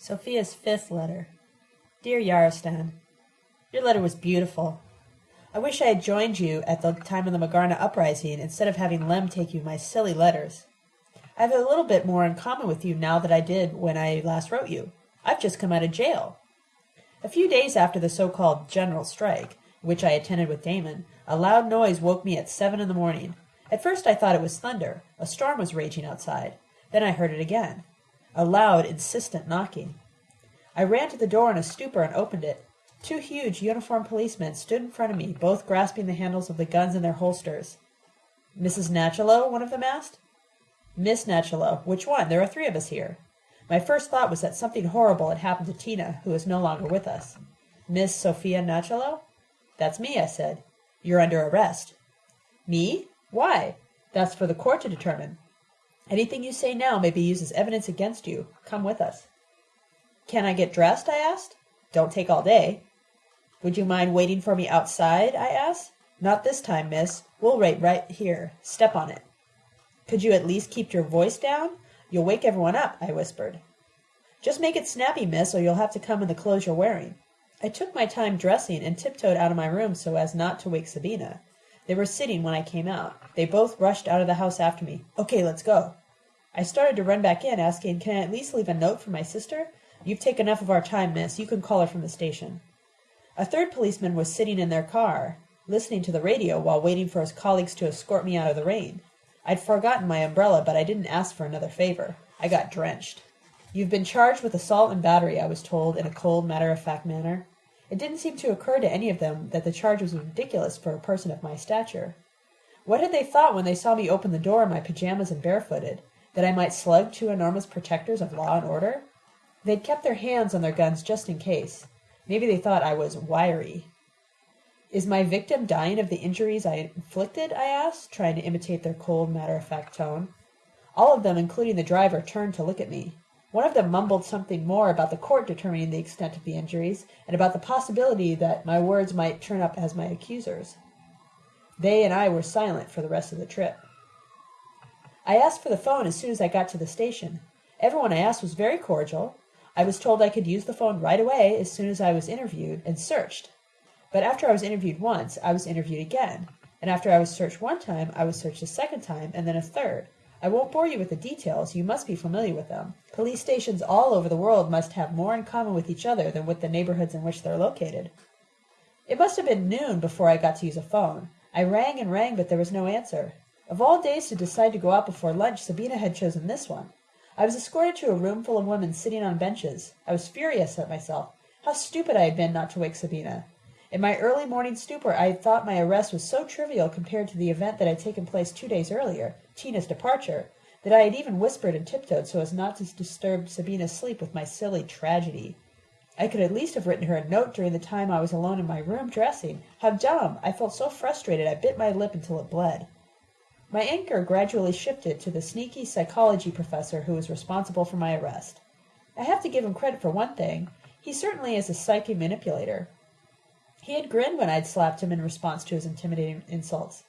Sophia's fifth letter. Dear Yarostan, Your letter was beautiful. I wish I had joined you at the time of the Magarna uprising instead of having Lem take you my silly letters. I have a little bit more in common with you now than I did when I last wrote you. I've just come out of jail. A few days after the so-called general strike, which I attended with Damon, a loud noise woke me at seven in the morning. At first I thought it was thunder. A storm was raging outside. Then I heard it again. A loud, insistent knocking. I ran to the door in a stupor and opened it. Two huge uniformed policemen stood in front of me, both grasping the handles of the guns in their holsters. Mrs. Nachalo? one of them asked. Miss Nachalo. Which one? There are three of us here. My first thought was that something horrible had happened to Tina, who is no longer with us. Miss Sophia Nachalo? That's me, I said. You're under arrest. Me? Why? That's for the court to determine. Anything you say now may be used as evidence against you. Come with us. Can I get dressed? I asked. Don't take all day. Would you mind waiting for me outside? I asked. Not this time, miss. We'll wait right here. Step on it. Could you at least keep your voice down? You'll wake everyone up, I whispered. Just make it snappy, miss, or you'll have to come in the clothes you're wearing. I took my time dressing and tiptoed out of my room so as not to wake Sabina. They were sitting when I came out. They both rushed out of the house after me. Okay, let's go. I started to run back in, asking, Can I at least leave a note for my sister? You've taken enough of our time, miss. You can call her from the station. A third policeman was sitting in their car, listening to the radio while waiting for his colleagues to escort me out of the rain. I'd forgotten my umbrella, but I didn't ask for another favor. I got drenched. You've been charged with assault and battery, I was told in a cold, matter of fact manner. It didn't seem to occur to any of them that the charge was ridiculous for a person of my stature. What had they thought when they saw me open the door in my pajamas and barefooted? That I might slug two enormous protectors of law and order? They'd kept their hands on their guns just in case. Maybe they thought I was wiry. Is my victim dying of the injuries I inflicted? I asked, trying to imitate their cold, matter of fact tone. All of them, including the driver, turned to look at me. One of them mumbled something more about the court determining the extent of the injuries, and about the possibility that my words might turn up as my accusers. They and I were silent for the rest of the trip. I asked for the phone as soon as I got to the station. Everyone I asked was very cordial. I was told I could use the phone right away as soon as I was interviewed and searched. But after I was interviewed once, I was interviewed again. And after I was searched one time, I was searched a second time, and then a third. I won't bore you with the details, you must be familiar with them. Police stations all over the world must have more in common with each other than with the neighborhoods in which they're located. It must have been noon before I got to use a phone. I rang and rang, but there was no answer. Of all days to decide to go out before lunch, Sabina had chosen this one. I was escorted to a room full of women sitting on benches. I was furious at myself. How stupid I had been not to wake Sabina. In my early morning stupor I had thought my arrest was so trivial compared to the event that had taken place two days earlier. Tina's departure, that I had even whispered and tiptoed so as not to disturb Sabina's sleep with my silly tragedy. I could at least have written her a note during the time I was alone in my room dressing. How dumb! I felt so frustrated I bit my lip until it bled. My anger gradually shifted to the sneaky psychology professor who was responsible for my arrest. I have to give him credit for one thing. He certainly is a psyche manipulator. He had grinned when I'd slapped him in response to his intimidating insults.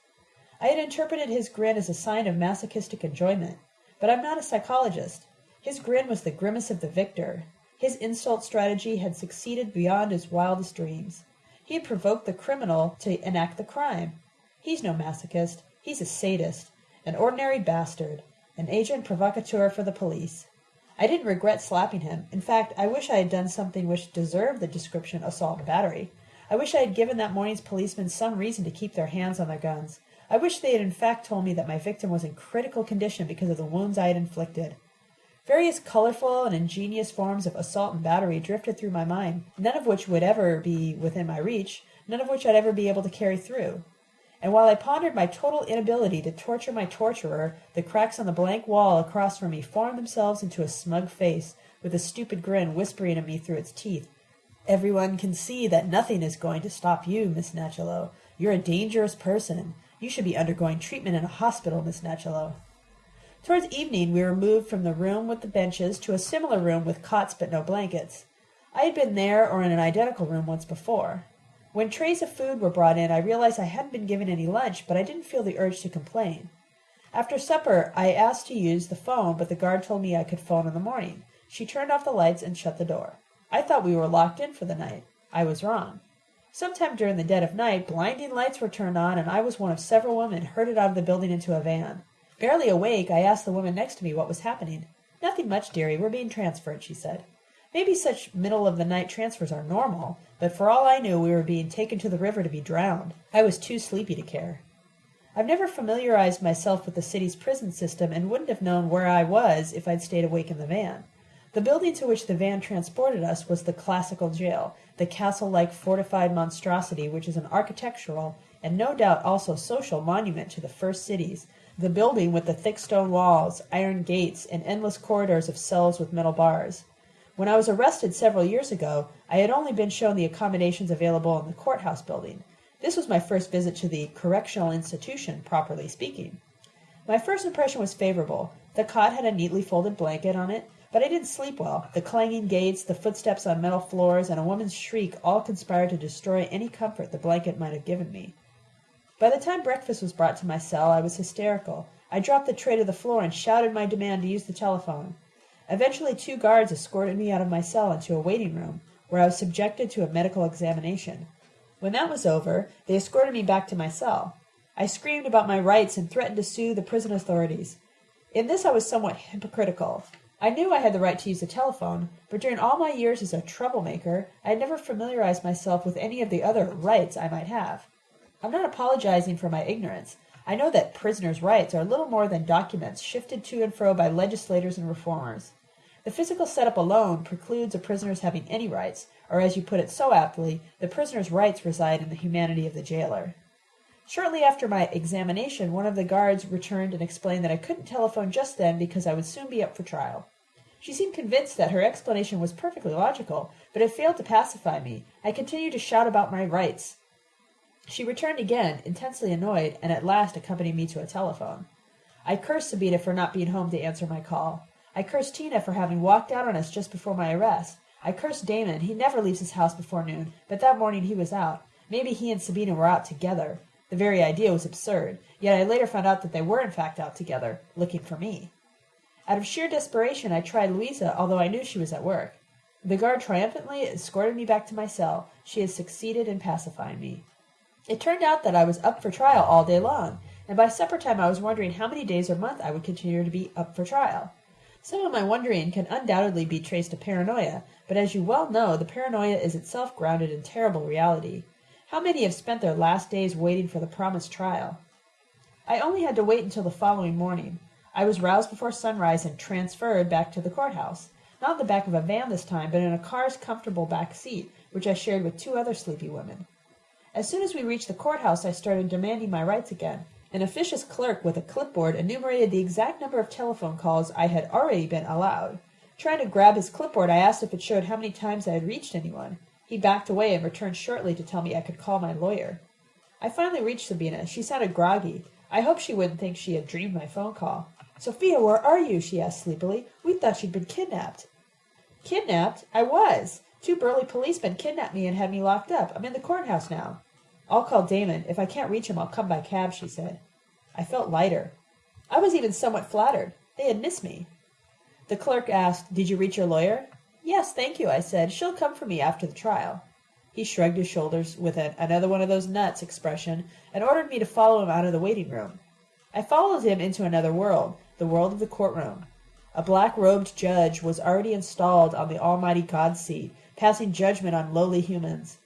I had interpreted his grin as a sign of masochistic enjoyment. But I'm not a psychologist. His grin was the grimace of the victor. His insult strategy had succeeded beyond his wildest dreams. He had provoked the criminal to enact the crime. He's no masochist. He's a sadist, an ordinary bastard, an agent provocateur for the police. I didn't regret slapping him. In fact, I wish I had done something which deserved the description assault and battery. I wish I had given that morning's policemen some reason to keep their hands on their guns. I wish they had in fact told me that my victim was in critical condition because of the wounds I had inflicted. Various colorful and ingenious forms of assault and battery drifted through my mind, none of which would ever be within my reach, none of which I'd ever be able to carry through. And while I pondered my total inability to torture my torturer, the cracks on the blank wall across from me formed themselves into a smug face, with a stupid grin whispering at me through its teeth. Everyone can see that nothing is going to stop you, Miss Nachalo. You're a dangerous person. You should be undergoing treatment in a hospital, Miss Nachalo. Towards evening we were moved from the room with the benches to a similar room with cots but no blankets. I had been there or in an identical room once before. When trays of food were brought in, I realized I hadn't been given any lunch, but I didn't feel the urge to complain. After supper, I asked to use the phone, but the guard told me I could phone in the morning. She turned off the lights and shut the door. I thought we were locked in for the night. I was wrong. Sometime during the dead of night, blinding lights were turned on, and I was one of several women herded out of the building into a van. Barely awake, I asked the woman next to me what was happening. Nothing much, dearie. We're being transferred, she said. Maybe such middle of the night transfers are normal, but for all I knew, we were being taken to the river to be drowned. I was too sleepy to care. I've never familiarized myself with the city's prison system and wouldn't have known where I was if I'd stayed awake in the van. The building to which the van transported us was the classical jail, the castle-like fortified monstrosity which is an architectural and no doubt also social monument to the first cities, the building with the thick stone walls, iron gates, and endless corridors of cells with metal bars. When I was arrested several years ago, I had only been shown the accommodations available in the courthouse building. This was my first visit to the correctional institution, properly speaking. My first impression was favorable. The cot had a neatly folded blanket on it, but I didn't sleep well. The clanging gates, the footsteps on metal floors, and a woman's shriek all conspired to destroy any comfort the blanket might have given me. By the time breakfast was brought to my cell, I was hysterical. I dropped the tray to the floor and shouted my demand to use the telephone. Eventually two guards escorted me out of my cell into a waiting room, where I was subjected to a medical examination. When that was over, they escorted me back to my cell. I screamed about my rights and threatened to sue the prison authorities. In this I was somewhat hypocritical. I knew I had the right to use the telephone, but during all my years as a troublemaker, I had never familiarized myself with any of the other rights I might have. I'm not apologizing for my ignorance. I know that prisoners' rights are little more than documents shifted to and fro by legislators and reformers. The physical setup alone precludes a prisoner's having any rights, or as you put it so aptly, the prisoner's rights reside in the humanity of the jailer. Shortly after my examination, one of the guards returned and explained that I couldn't telephone just then because I would soon be up for trial. She seemed convinced that her explanation was perfectly logical, but it failed to pacify me. I continued to shout about my rights. She returned again, intensely annoyed, and at last accompanied me to a telephone. I cursed Sabina for not being home to answer my call. I cursed Tina for having walked out on us just before my arrest. I cursed Damon. He never leaves his house before noon, but that morning he was out. Maybe he and Sabina were out together. The very idea was absurd, yet I later found out that they were in fact out together, looking for me. Out of sheer desperation I tried Louisa, although I knew she was at work. The guard triumphantly escorted me back to my cell. She had succeeded in pacifying me. It turned out that I was up for trial all day long, and by supper time I was wondering how many days or months I would continue to be up for trial. Some of my wondering can undoubtedly be traced to paranoia, but as you well know, the paranoia is itself grounded in terrible reality. How many have spent their last days waiting for the promised trial? I only had to wait until the following morning. I was roused before sunrise and transferred back to the courthouse. Not in the back of a van this time, but in a car's comfortable back seat, which I shared with two other sleepy women. As soon as we reached the courthouse, I started demanding my rights again. An officious clerk with a clipboard enumerated the exact number of telephone calls I had already been allowed. Trying to grab his clipboard, I asked if it showed how many times I had reached anyone. He backed away and returned shortly to tell me I could call my lawyer. I finally reached Sabina. She sounded groggy. I hoped she wouldn't think she had dreamed my phone call. Sophia, where are you? she asked sleepily. We thought she'd been kidnapped. Kidnapped? I was. Two burly policemen kidnapped me and had me locked up. I'm in the courthouse now. I'll call Damon. If I can't reach him, I'll come by cab, she said. I felt lighter. I was even somewhat flattered. They had missed me. The clerk asked, Did you reach your lawyer? Yes, thank you, I said. She'll come for me after the trial. He shrugged his shoulders with an another one of those nuts expression and ordered me to follow him out of the waiting room. I followed him into another world, the world of the courtroom. A black-robed judge was already installed on the almighty God's seat, passing judgment on lowly humans.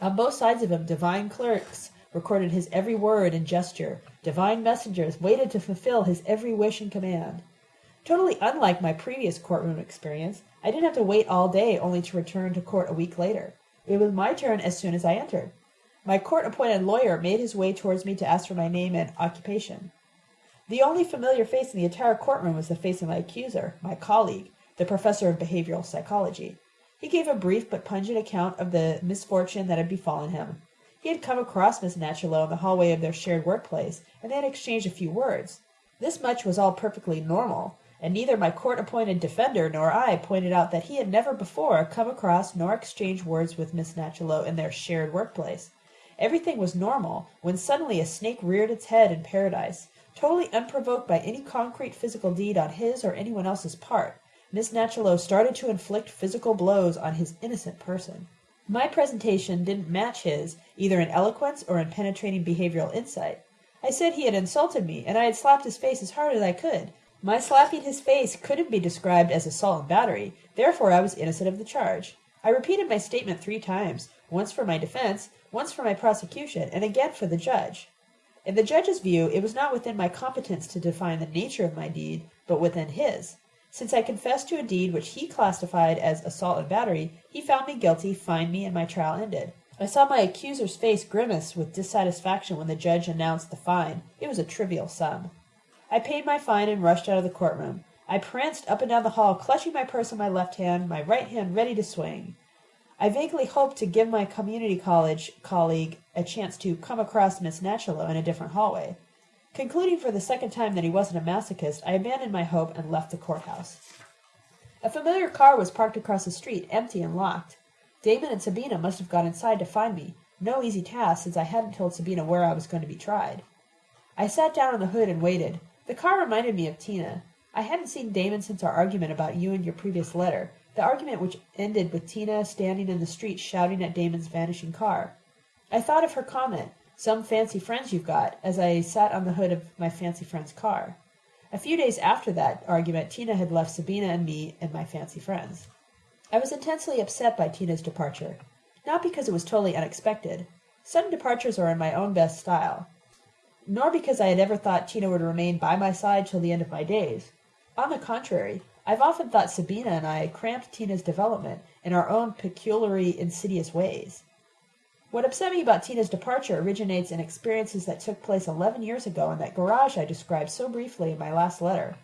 On both sides of him divine clerks recorded his every word and gesture. Divine messengers waited to fulfill his every wish and command. Totally unlike my previous courtroom experience, I didn't have to wait all day only to return to court a week later. It was my turn as soon as I entered. My court-appointed lawyer made his way towards me to ask for my name and occupation. The only familiar face in the entire courtroom was the face of my accuser, my colleague, the professor of behavioral psychology. He gave a brief but pungent account of the misfortune that had befallen him. He had come across Miss Nachalo in the hallway of their shared workplace, and they had exchanged a few words. This much was all perfectly normal, and neither my court-appointed defender nor I pointed out that he had never before come across nor exchanged words with Miss Nachalo in their shared workplace. Everything was normal, when suddenly a snake reared its head in paradise, totally unprovoked by any concrete physical deed on his or anyone else's part. Miss Nachalo started to inflict physical blows on his innocent person. My presentation didn't match his, either in eloquence or in penetrating behavioral insight. I said he had insulted me, and I had slapped his face as hard as I could. My slapping his face couldn't be described as assault and battery, therefore I was innocent of the charge. I repeated my statement three times, once for my defense, once for my prosecution, and again for the judge. In the judge's view, it was not within my competence to define the nature of my deed, but within his. Since I confessed to a deed which he classified as assault and battery, he found me guilty, fined me, and my trial ended. I saw my accuser's face grimace with dissatisfaction when the judge announced the fine. It was a trivial sum. I paid my fine and rushed out of the courtroom. I pranced up and down the hall, clutching my purse in my left hand, my right hand ready to swing. I vaguely hoped to give my community college colleague a chance to come across Miss Nachalo in a different hallway. Concluding for the second time that he wasn't a masochist, I abandoned my hope and left the courthouse. A familiar car was parked across the street, empty and locked. Damon and Sabina must have gone inside to find me. No easy task, since I hadn't told Sabina where I was going to be tried. I sat down on the hood and waited. The car reminded me of Tina. I hadn't seen Damon since our argument about you and your previous letter, the argument which ended with Tina standing in the street shouting at Damon's vanishing car. I thought of her comment, some fancy friends you've got, as I sat on the hood of my fancy friend's car. A few days after that argument, Tina had left Sabina and me and my fancy friends. I was intensely upset by Tina's departure, not because it was totally unexpected. Sudden departures are in my own best style, nor because I had ever thought Tina would remain by my side till the end of my days. On the contrary, I've often thought Sabina and I cramped Tina's development in our own peculiarly insidious ways. What upset me about Tina's departure originates in experiences that took place eleven years ago in that garage I described so briefly in my last letter.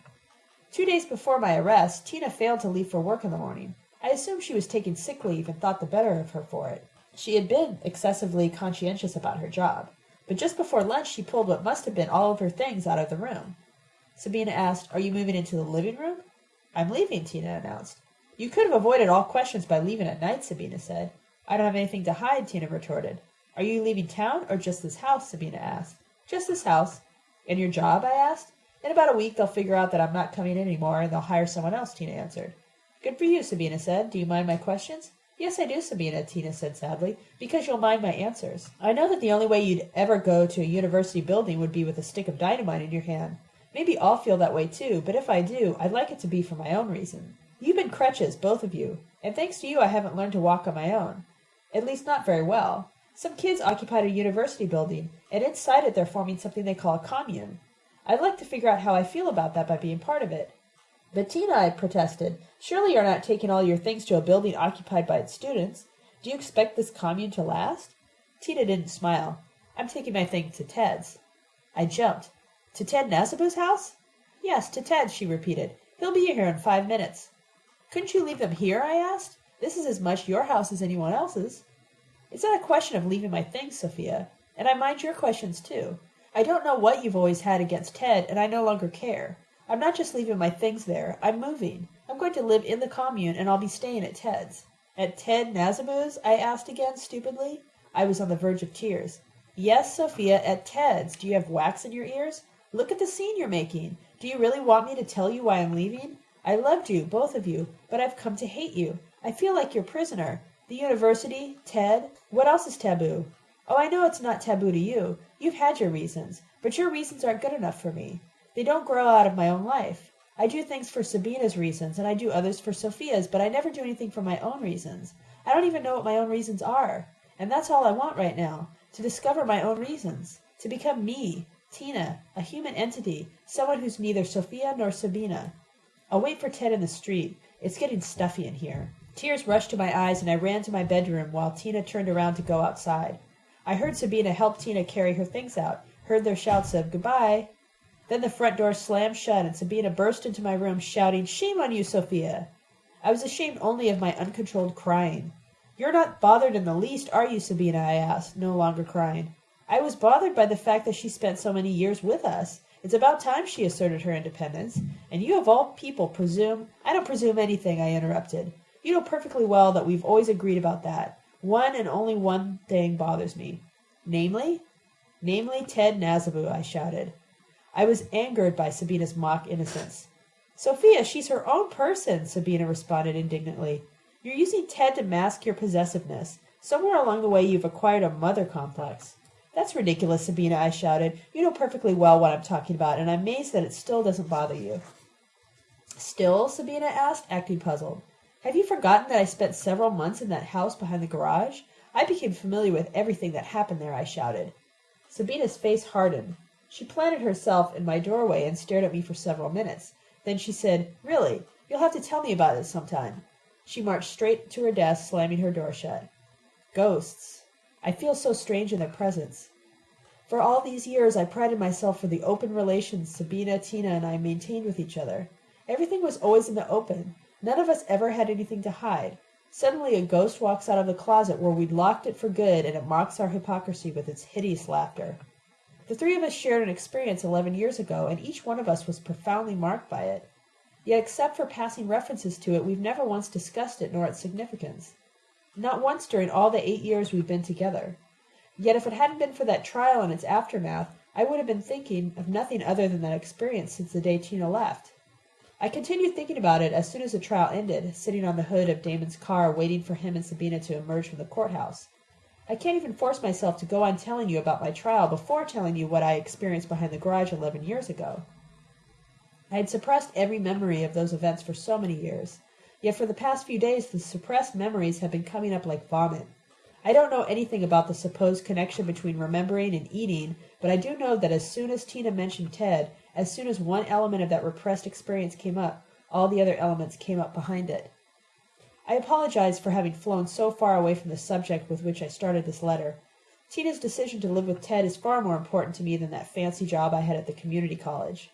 Two days before my arrest, Tina failed to leave for work in the morning. I assumed she was taking sick leave and thought the better of her for it. She had been excessively conscientious about her job, but just before lunch she pulled what must have been all of her things out of the room. Sabina asked, Are you moving into the living room? I'm leaving, Tina announced. You could have avoided all questions by leaving at night, Sabina said. I don't have anything to hide, Tina retorted. Are you leaving town or just this house? Sabina asked. Just this house. And your job? I asked. In about a week they'll figure out that I'm not coming in anymore and they'll hire someone else, Tina answered. Good for you, Sabina said. Do you mind my questions? Yes, I do, Sabina, Tina said sadly, because you'll mind my answers. I know that the only way you'd ever go to a university building would be with a stick of dynamite in your hand. Maybe I'll feel that way too, but if I do, I'd like it to be for my own reason. You've been crutches, both of you, and thanks to you I haven't learned to walk on my own. At least not very well. Some kids occupied a university building, and inside it they're forming something they call a commune. I'd like to figure out how I feel about that by being part of it. But Tina, I protested, surely you're not taking all your things to a building occupied by its students. Do you expect this commune to last? Tina didn't smile. I'm taking my things to Ted's. I jumped. To Ted Nasabu's house? Yes, to Ted, she repeated. He'll be here in five minutes. Couldn't you leave them here? I asked. This is as much your house as anyone else's. It's not a question of leaving my things, Sophia, and I mind your questions too. I don't know what you've always had against Ted, and I no longer care. I'm not just leaving my things there. I'm moving. I'm going to live in the commune, and I'll be staying at Ted's. At Ted Nasabu's? I asked again, stupidly. I was on the verge of tears. Yes, Sophia, at Ted's. Do you have wax in your ears? Look at the scene you're making. Do you really want me to tell you why I'm leaving? I loved you, both of you, but I've come to hate you. I feel like your prisoner. The university, Ted. What else is taboo? Oh, I know it's not taboo to you. You've had your reasons, but your reasons aren't good enough for me. They don't grow out of my own life. I do things for Sabina's reasons, and I do others for Sophia's, but I never do anything for my own reasons. I don't even know what my own reasons are. And that's all I want right now to discover my own reasons, to become me, Tina, a human entity, someone who's neither Sophia nor Sabina. I'll wait for Ted in the street. It's getting stuffy in here. Tears rushed to my eyes, and I ran to my bedroom while Tina turned around to go outside. I heard Sabina help Tina carry her things out, heard their shouts of goodbye. Then the front door slammed shut, and Sabina burst into my room, shouting, Shame on you, Sophia! I was ashamed only of my uncontrolled crying. You're not bothered in the least, are you, Sabina? I asked, no longer crying. I was bothered by the fact that she spent so many years with us. It's about time she asserted her independence. And you of all people presume I don't presume anything, I interrupted. You know perfectly well that we've always agreed about that. One and only one thing bothers me. Namely? Namely Ted Nasabu, I shouted. I was angered by Sabina's mock innocence. Sophia, she's her own person, Sabina responded indignantly. You're using Ted to mask your possessiveness. Somewhere along the way you've acquired a mother complex. That's ridiculous, Sabina, I shouted. You know perfectly well what I'm talking about, and I'm amazed that it still doesn't bother you. Still? Sabina asked, acting puzzled. Have you forgotten that I spent several months in that house behind the garage? I became familiar with everything that happened there, I shouted. Sabina's face hardened. She planted herself in my doorway and stared at me for several minutes. Then she said, Really? You'll have to tell me about it sometime. She marched straight to her desk, slamming her door shut. Ghosts. I feel so strange in their presence. For all these years I prided myself for the open relations Sabina, Tina, and I maintained with each other. Everything was always in the open. None of us ever had anything to hide. Suddenly a ghost walks out of the closet where we'd locked it for good, and it mocks our hypocrisy with its hideous laughter. The three of us shared an experience eleven years ago, and each one of us was profoundly marked by it. Yet except for passing references to it, we've never once discussed it nor its significance. Not once during all the eight years we've been together. Yet if it hadn't been for that trial and its aftermath, I would have been thinking of nothing other than that experience since the day Tina left. I continued thinking about it as soon as the trial ended, sitting on the hood of Damon's car waiting for him and Sabina to emerge from the courthouse. I can't even force myself to go on telling you about my trial before telling you what I experienced behind the garage eleven years ago. I had suppressed every memory of those events for so many years. Yet for the past few days the suppressed memories have been coming up like vomit. I don't know anything about the supposed connection between remembering and eating, but I do know that as soon as Tina mentioned Ted, as soon as one element of that repressed experience came up, all the other elements came up behind it. I apologize for having flown so far away from the subject with which I started this letter. Tina's decision to live with Ted is far more important to me than that fancy job I had at the community college.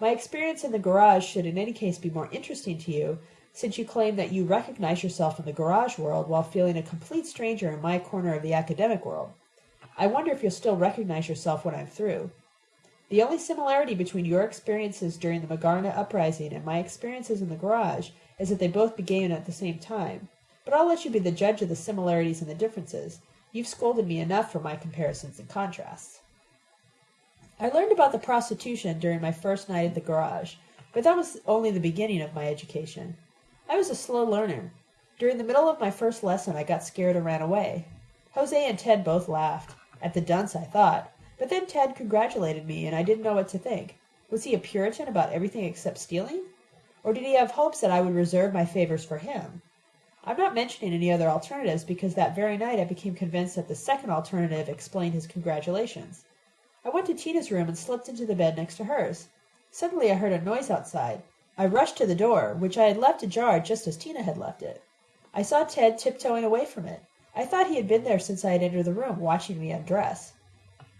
My experience in the garage should in any case be more interesting to you, since you claim that you recognize yourself in the garage world while feeling a complete stranger in my corner of the academic world. I wonder if you'll still recognize yourself when I'm through. The only similarity between your experiences during the Magarna uprising and my experiences in the garage is that they both began at the same time. But I'll let you be the judge of the similarities and the differences. You've scolded me enough for my comparisons and contrasts. I learned about the prostitution during my first night at the garage, but that was only the beginning of my education. I was a slow learner. During the middle of my first lesson, I got scared and ran away. Jose and Ted both laughed. At the dunce, I thought. But then Ted congratulated me, and I didn't know what to think. Was he a Puritan about everything except stealing? Or did he have hopes that I would reserve my favors for him? I'm not mentioning any other alternatives because that very night I became convinced that the second alternative explained his congratulations. I went to Tina's room and slipped into the bed next to hers. Suddenly I heard a noise outside. I rushed to the door, which I had left ajar just as Tina had left it. I saw Ted tiptoeing away from it. I thought he had been there since I had entered the room, watching me undress.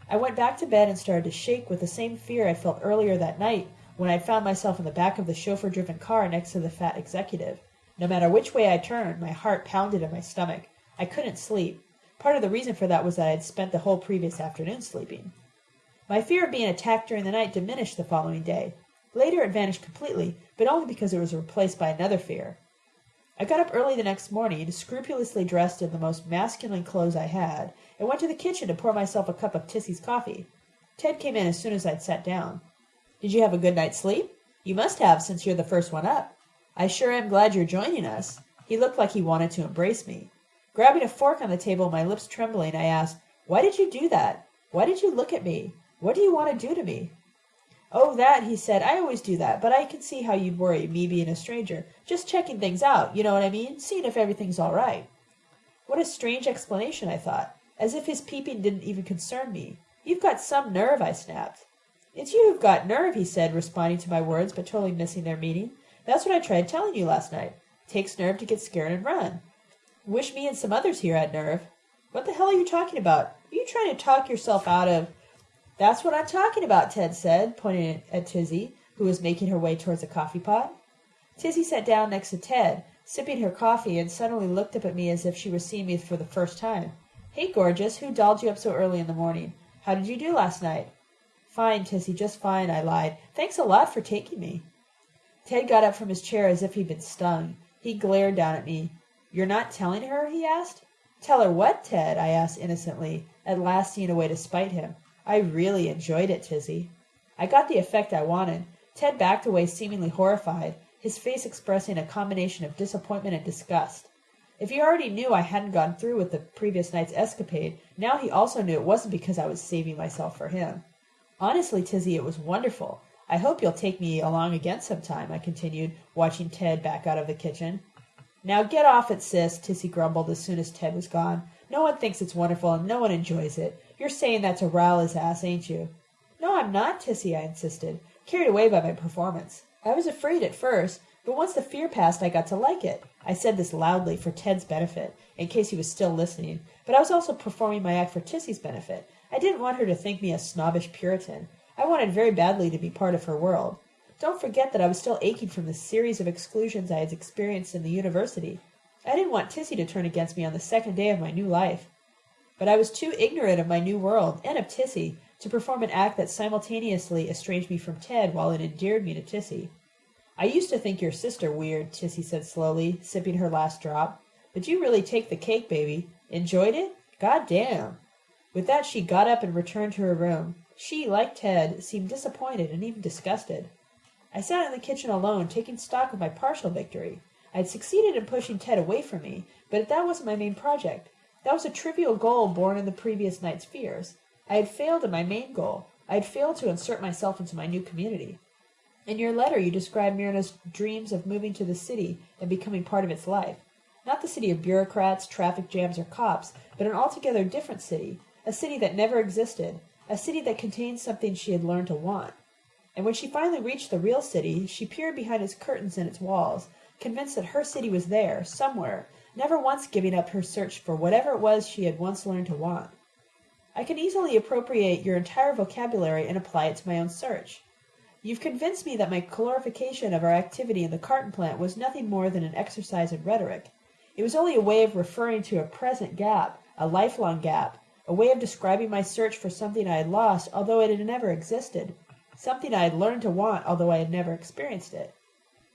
I went back to bed and started to shake with the same fear I felt earlier that night when I found myself in the back of the chauffeur driven car next to the fat executive. No matter which way I turned, my heart pounded in my stomach. I couldn't sleep. Part of the reason for that was that I had spent the whole previous afternoon sleeping. My fear of being attacked during the night diminished the following day. Later it vanished completely, but only because it was replaced by another fear. I got up early the next morning, scrupulously dressed in the most masculine clothes I had, and went to the kitchen to pour myself a cup of Tissy's coffee. Ted came in as soon as I'd sat down. Did you have a good night's sleep? You must have, since you're the first one up. I sure am glad you're joining us. He looked like he wanted to embrace me. Grabbing a fork on the table, my lips trembling, I asked, Why did you do that? Why did you look at me? What do you want to do to me? "Oh, that," he said. "I always do that, but I can see how you'd worry, me being a stranger. Just checking things out, you know what I mean? Seeing if everything's all right." What a strange explanation, I thought. As if his peeping didn't even concern me. "You've got some nerve," I snapped. "It's you who've got nerve," he said, responding to my words but totally missing their meaning. "That's what I tried telling you last night. Takes nerve to get scared and run. Wish me and some others here had nerve. What the hell are you talking about? Are you trying to talk yourself out of that's what I'm talking about, Ted said, pointing at Tizzy, who was making her way towards the coffee pot. Tizzy sat down next to Ted, sipping her coffee, and suddenly looked up at me as if she were seeing me for the first time. Hey, gorgeous, who dolled you up so early in the morning? How did you do last night? Fine, Tizzy, just fine, I lied. Thanks a lot for taking me. Ted got up from his chair as if he'd been stung. He glared down at me. You're not telling her? he asked. Tell her what, Ted? I asked innocently, at last seeing a way to spite him. I really enjoyed it, Tizzy. I got the effect I wanted. Ted backed away seemingly horrified, his face expressing a combination of disappointment and disgust. If he already knew I hadn't gone through with the previous night's escapade, now he also knew it wasn't because I was saving myself for him. Honestly, Tizzy, it was wonderful. I hope you'll take me along again sometime, I continued, watching Ted back out of the kitchen. Now get off it, sis, Tizzy grumbled as soon as Ted was gone. No one thinks it's wonderful and no one enjoys it. You're saying that to rile his ass, ain't you? No, I'm not, Tissy, I insisted, carried away by my performance. I was afraid at first, but once the fear passed, I got to like it. I said this loudly for Ted's benefit, in case he was still listening, but I was also performing my act for Tissy's benefit. I didn't want her to think me a snobbish Puritan. I wanted very badly to be part of her world. Don't forget that I was still aching from the series of exclusions I had experienced in the university. I didn't want Tissy to turn against me on the second day of my new life. But I was too ignorant of my new world, and of Tissy, to perform an act that simultaneously estranged me from Ted while it endeared me to Tissy. I used to think your sister weird, Tissy said slowly, sipping her last drop. But you really take the cake, baby. Enjoyed it? God damn. With that she got up and returned to her room. She, like Ted, seemed disappointed and even disgusted. I sat in the kitchen alone, taking stock of my partial victory. I had succeeded in pushing Ted away from me, but that wasn't my main project. That was a trivial goal born in the previous night's fears. I had failed in my main goal. I had failed to insert myself into my new community. In your letter, you described Myrna's dreams of moving to the city and becoming part of its life. Not the city of bureaucrats, traffic jams, or cops, but an altogether different city, a city that never existed, a city that contained something she had learned to want. And when she finally reached the real city, she peered behind its curtains and its walls, convinced that her city was there, somewhere, never once giving up her search for whatever it was she had once learned to want. I can easily appropriate your entire vocabulary and apply it to my own search. You've convinced me that my glorification of our activity in the carton plant was nothing more than an exercise in rhetoric. It was only a way of referring to a present gap, a lifelong gap, a way of describing my search for something I had lost, although it had never existed, something I had learned to want, although I had never experienced it.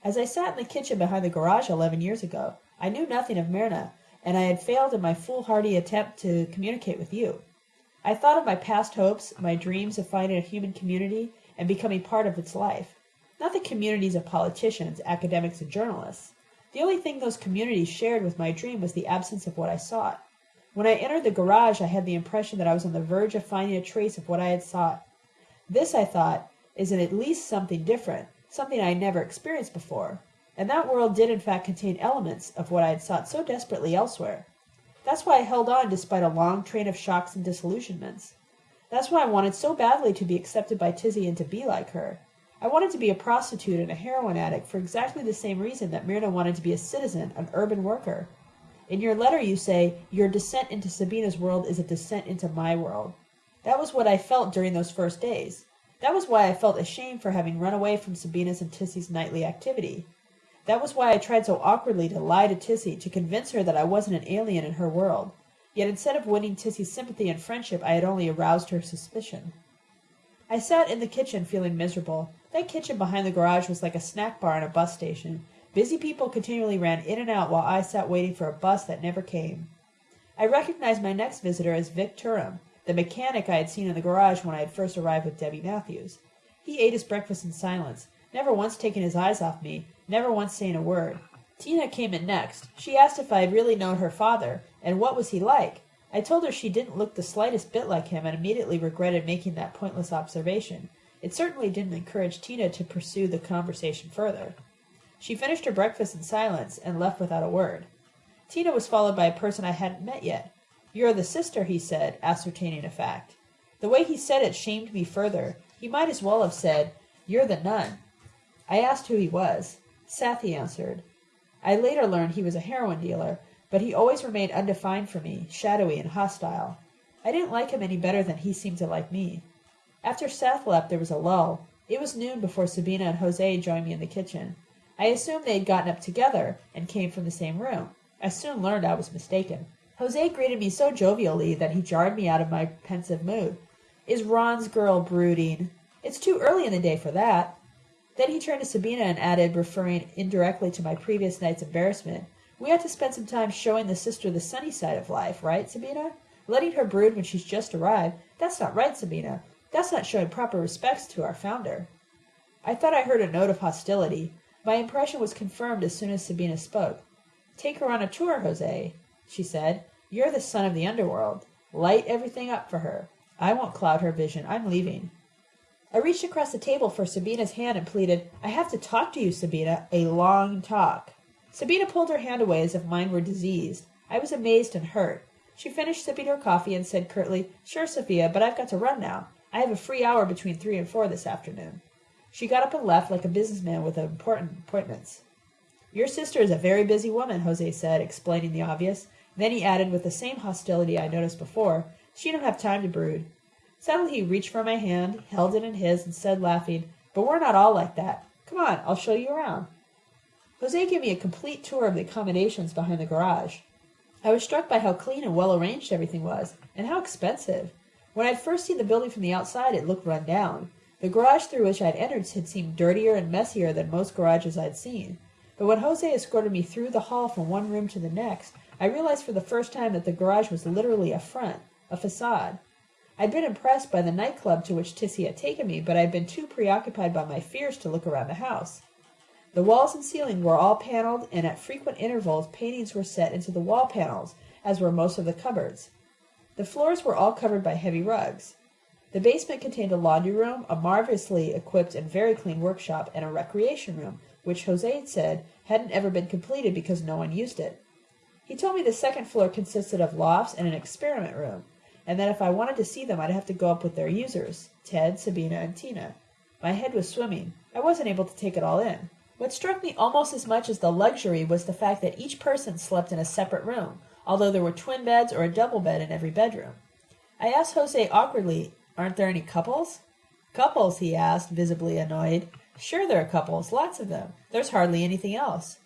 As I sat in the kitchen behind the garage eleven years ago, I knew nothing of Myrna, and I had failed in my foolhardy attempt to communicate with you. I thought of my past hopes, my dreams of finding a human community and becoming part of its life. Not the communities of politicians, academics, and journalists. The only thing those communities shared with my dream was the absence of what I sought. When I entered the garage, I had the impression that I was on the verge of finding a trace of what I had sought. This, I thought, is at least something different, something I had never experienced before. And that world did in fact contain elements of what I had sought so desperately elsewhere. That's why I held on despite a long train of shocks and disillusionments. That's why I wanted so badly to be accepted by Tizzy and to be like her. I wanted to be a prostitute and a heroin addict for exactly the same reason that Myrna wanted to be a citizen, an urban worker. In your letter you say, Your descent into Sabina's world is a descent into my world. That was what I felt during those first days. That was why I felt ashamed for having run away from Sabina's and Tissy's nightly activity. That was why I tried so awkwardly to lie to Tissy, to convince her that I wasn't an alien in her world. Yet instead of winning Tissy's sympathy and friendship, I had only aroused her suspicion. I sat in the kitchen feeling miserable. That kitchen behind the garage was like a snack bar in a bus station. Busy people continually ran in and out while I sat waiting for a bus that never came. I recognized my next visitor as Vic Turum, the mechanic I had seen in the garage when I had first arrived with Debbie Matthews. He ate his breakfast in silence, never once taking his eyes off me, never once saying a word. Tina came in next. She asked if I had really known her father, and what was he like. I told her she didn't look the slightest bit like him, and immediately regretted making that pointless observation. It certainly didn't encourage Tina to pursue the conversation further. She finished her breakfast in silence and left without a word. Tina was followed by a person I hadn't met yet. You're the sister, he said, ascertaining a fact. The way he said it shamed me further. He might as well have said, You're the nun. I asked who he was. Seth, he answered. I later learned he was a heroin dealer, but he always remained undefined for me, shadowy and hostile. I didn't like him any better than he seemed to like me. After Seth left, there was a lull. It was noon before Sabina and Jose joined me in the kitchen. I assumed they had gotten up together and came from the same room. I soon learned I was mistaken. Jose greeted me so jovially that he jarred me out of my pensive mood. Is Ron's girl brooding? It's too early in the day for that. Then he turned to Sabina and added, referring indirectly to my previous night's embarrassment, We ought to spend some time showing the sister the sunny side of life, right, Sabina? Letting her brood when she's just arrived, that's not right, Sabina. That's not showing proper respects to our founder. I thought I heard a note of hostility. My impression was confirmed as soon as Sabina spoke. Take her on a tour, Jose, she said. You're the son of the underworld. Light everything up for her. I won't cloud her vision. I'm leaving. I reached across the table for Sabina's hand and pleaded, I have to talk to you, Sabina. A long talk. Sabina pulled her hand away as if mine were diseased. I was amazed and hurt. She finished sipping her coffee and said curtly, Sure, Sophia, but I've got to run now. I have a free hour between three and four this afternoon. She got up and left like a businessman with important appointments. Your sister is a very busy woman, Jose said, explaining the obvious. Then he added with the same hostility I noticed before, She don't have time to brood. Suddenly he reached for my hand, held it in his, and said, laughing, But we're not all like that. Come on, I'll show you around. Jose gave me a complete tour of the accommodations behind the garage. I was struck by how clean and well arranged everything was, and how expensive. When I first seen the building from the outside, it looked run down. The garage through which I had entered had seemed dirtier and messier than most garages I had seen. But when Jose escorted me through the hall from one room to the next, I realized for the first time that the garage was literally a front, a facade. I'd been impressed by the nightclub to which Tissy had taken me, but I'd been too preoccupied by my fears to look around the house. The walls and ceiling were all paneled, and at frequent intervals paintings were set into the wall panels, as were most of the cupboards. The floors were all covered by heavy rugs. The basement contained a laundry room, a marvelously equipped and very clean workshop, and a recreation room, which Jose had said hadn't ever been completed because no one used it. He told me the second floor consisted of lofts and an experiment room, and that if I wanted to see them I'd have to go up with their users, Ted, Sabina, and Tina. My head was swimming. I wasn't able to take it all in. What struck me almost as much as the luxury was the fact that each person slept in a separate room, although there were twin beds or a double bed in every bedroom. I asked Jose awkwardly, Aren't there any couples? Couples, he asked, visibly annoyed. Sure there are couples, lots of them. There's hardly anything else.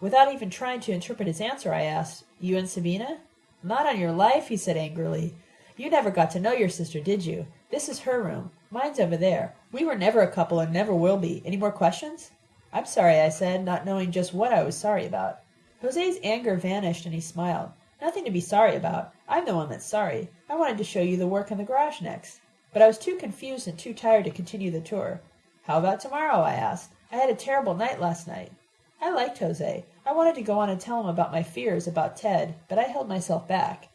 Without even trying to interpret his answer, I asked, You and Sabina? Not on your life, he said angrily. You never got to know your sister, did you? This is her room. Mine's over there. We were never a couple and never will be. Any more questions? I'm sorry, I said, not knowing just what I was sorry about. Jose's anger vanished and he smiled. Nothing to be sorry about. I'm the one that's sorry. I wanted to show you the work in the garage next. But I was too confused and too tired to continue the tour. How about tomorrow? I asked. I had a terrible night last night. I liked Jose. I wanted to go on and tell him about my fears about Ted, but I held myself back.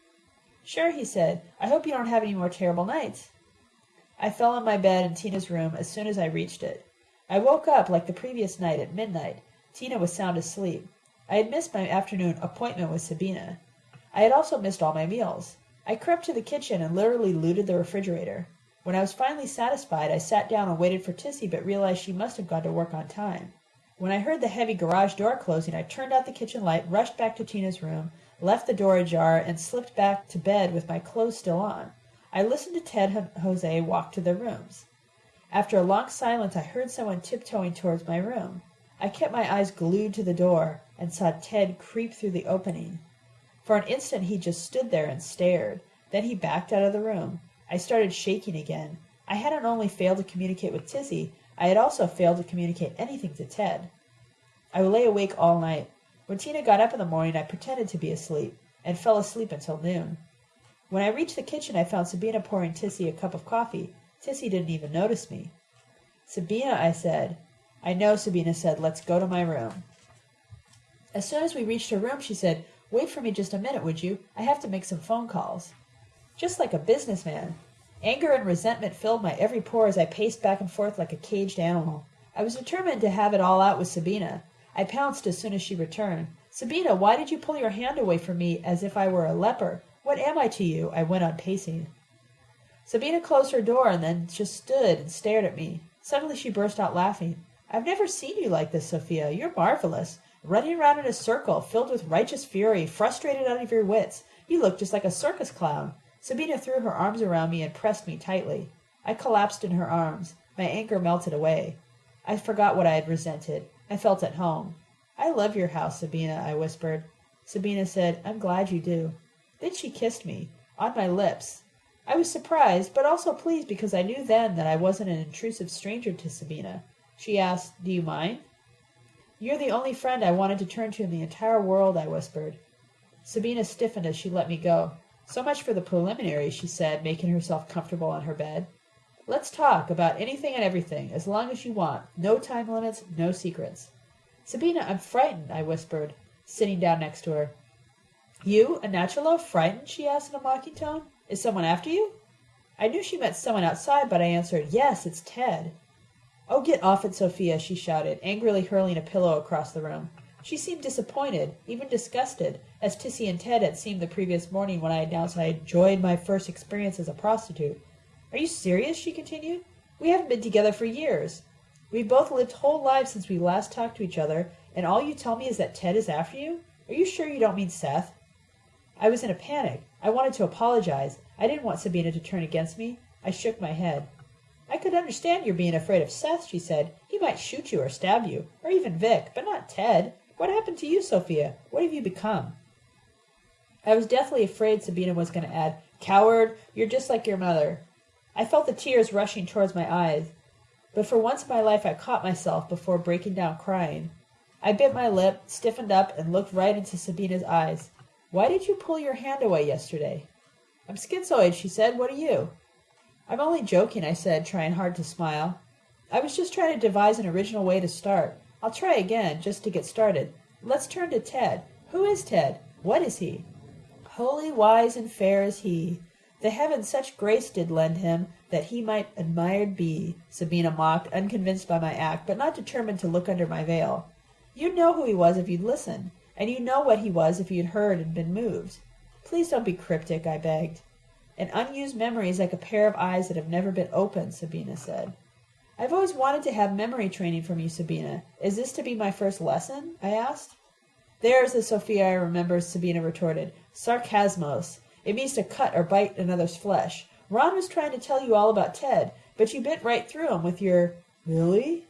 Sure, he said. I hope you don't have any more terrible nights. I fell on my bed in Tina's room as soon as I reached it. I woke up like the previous night at midnight. Tina was sound asleep. I had missed my afternoon appointment with Sabina. I had also missed all my meals. I crept to the kitchen and literally looted the refrigerator. When I was finally satisfied, I sat down and waited for Tissy, but realized she must have gone to work on time. When I heard the heavy garage door closing, I turned out the kitchen light, rushed back to Tina's room, left the door ajar, and slipped back to bed with my clothes still on. I listened to Ted and Jose walk to their rooms. After a long silence I heard someone tiptoeing towards my room. I kept my eyes glued to the door and saw Ted creep through the opening. For an instant he just stood there and stared. Then he backed out of the room. I started shaking again. I hadn't only failed to communicate with Tissy, I had also failed to communicate anything to Ted. I lay awake all night. When Tina got up in the morning I pretended to be asleep, and fell asleep until noon. When I reached the kitchen I found Sabina pouring Tissy a cup of coffee. Tissy didn't even notice me. Sabina, I said. I know, Sabina said. Let's go to my room. As soon as we reached her room, she said, Wait for me just a minute, would you? I have to make some phone calls. Just like a businessman. Anger and resentment filled my every pore as I paced back and forth like a caged animal. I was determined to have it all out with Sabina. I pounced as soon as she returned. Sabina, why did you pull your hand away from me as if I were a leper? What am I to you? I went on pacing. Sabina closed her door and then just stood and stared at me. Suddenly she burst out laughing. I've never seen you like this, Sophia. You're marvelous. Running around in a circle, filled with righteous fury, frustrated out of your wits. You look just like a circus clown. Sabina threw her arms around me and pressed me tightly. I collapsed in her arms. My anger melted away. I forgot what I had resented. I felt at home. I love your house, Sabina, I whispered. Sabina said, I'm glad you do. Then she kissed me, on my lips, I was surprised, but also pleased because I knew then that I wasn't an intrusive stranger to Sabina. She asked, Do you mind? You're the only friend I wanted to turn to in the entire world, I whispered. Sabina stiffened as she let me go. So much for the preliminaries, she said, making herself comfortable on her bed. Let's talk about anything and everything, as long as you want. No time limits, no secrets. Sabina, I'm frightened, I whispered, sitting down next to her. You, a Nachalo, frightened? she asked in a mocking tone. Is someone after you? I knew she meant someone outside, but I answered, Yes, it's Ted. Oh, get off it, Sophia, she shouted, angrily hurling a pillow across the room. She seemed disappointed, even disgusted, as Tissy and Ted had seemed the previous morning when I announced I had enjoyed my first experience as a prostitute. Are you serious? she continued. We haven't been together for years. We've both lived whole lives since we last talked to each other, and all you tell me is that Ted is after you? Are you sure you don't mean Seth? I was in a panic. I wanted to apologize. I didn't want Sabina to turn against me. I shook my head. I could understand your being afraid of Seth, she said. He might shoot you or stab you, or even Vic, but not Ted. What happened to you, Sophia? What have you become? I was deathly afraid Sabina was going to add, Coward, you're just like your mother. I felt the tears rushing towards my eyes, but for once in my life I caught myself before breaking down crying. I bit my lip, stiffened up, and looked right into Sabina's eyes. Why did you pull your hand away yesterday? I'm schizoid, she said. What are you? I'm only joking, I said, trying hard to smile. I was just trying to devise an original way to start. I'll try again, just to get started. Let's turn to Ted. Who is Ted? What is he? Holy, wise, and fair is he. The heavens such grace did lend him that he might admired be, Sabina mocked, unconvinced by my act, but not determined to look under my veil. You'd know who he was if you'd listened, and you'd know what he was if you'd heard and been moved. Please don't be cryptic, I begged. An unused memory is like a pair of eyes that have never been opened, Sabina said. I've always wanted to have memory training from you, Sabina. Is this to be my first lesson? I asked. There's the Sophia I remember, Sabina retorted. Sarcasmos. It means to cut or bite another's flesh. Ron was trying to tell you all about Ted, but you bit right through him with your Really?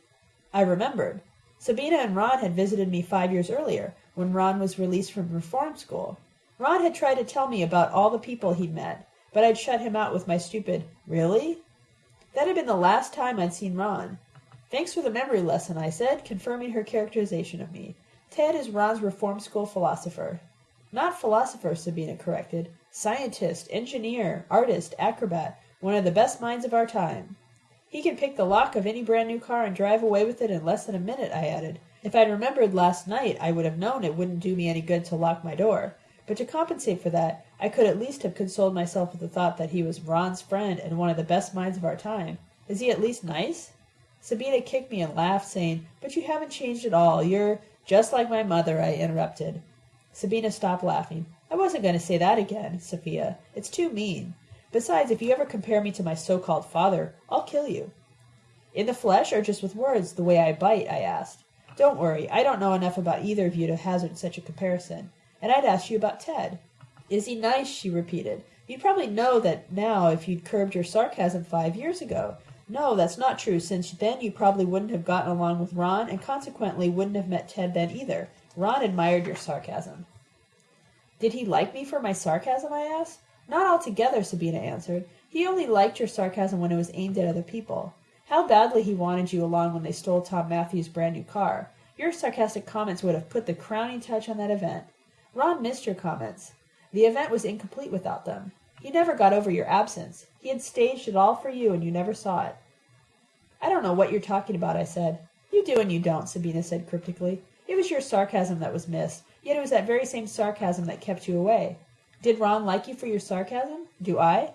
I remembered. Sabina and Ron had visited me five years earlier, when Ron was released from reform school. Ron had tried to tell me about all the people he'd met, but I'd shut him out with my stupid Really? That had been the last time I'd seen Ron. Thanks for the memory lesson, I said, confirming her characterization of me. Ted is Ron's reform school philosopher. Not philosopher, Sabina corrected. Scientist, engineer, artist, acrobat, one of the best minds of our time. He can pick the lock of any brand new car and drive away with it in less than a minute, I added. If I'd remembered last night, I would have known it wouldn't do me any good to lock my door. But to compensate for that, I could at least have consoled myself with the thought that he was Ron's friend and one of the best minds of our time. Is he at least nice? Sabina kicked me and laughed, saying, But you haven't changed at all. You're just like my mother, I interrupted. Sabina stopped laughing. I wasn't going to say that again, Sophia. It's too mean. Besides, if you ever compare me to my so-called father, I'll kill you. In the flesh or just with words, the way I bite? I asked. Don't worry, I don't know enough about either of you to hazard such a comparison. And I'd ask you about Ted. Is he nice? she repeated. You'd probably know that now if you'd curbed your sarcasm five years ago. No, that's not true, since then you probably wouldn't have gotten along with Ron, and consequently wouldn't have met Ted then either. Ron admired your sarcasm. Did he like me for my sarcasm? I asked. Not altogether, Sabina answered. He only liked your sarcasm when it was aimed at other people. How badly he wanted you along when they stole Tom Matthews' brand new car. Your sarcastic comments would have put the crowning touch on that event. Ron missed your comments. The event was incomplete without them. He never got over your absence. He had staged it all for you, and you never saw it. I don't know what you're talking about, I said. You do and you don't, Sabina said cryptically. It was your sarcasm that was missed, yet it was that very same sarcasm that kept you away. Did Ron like you for your sarcasm? Do I?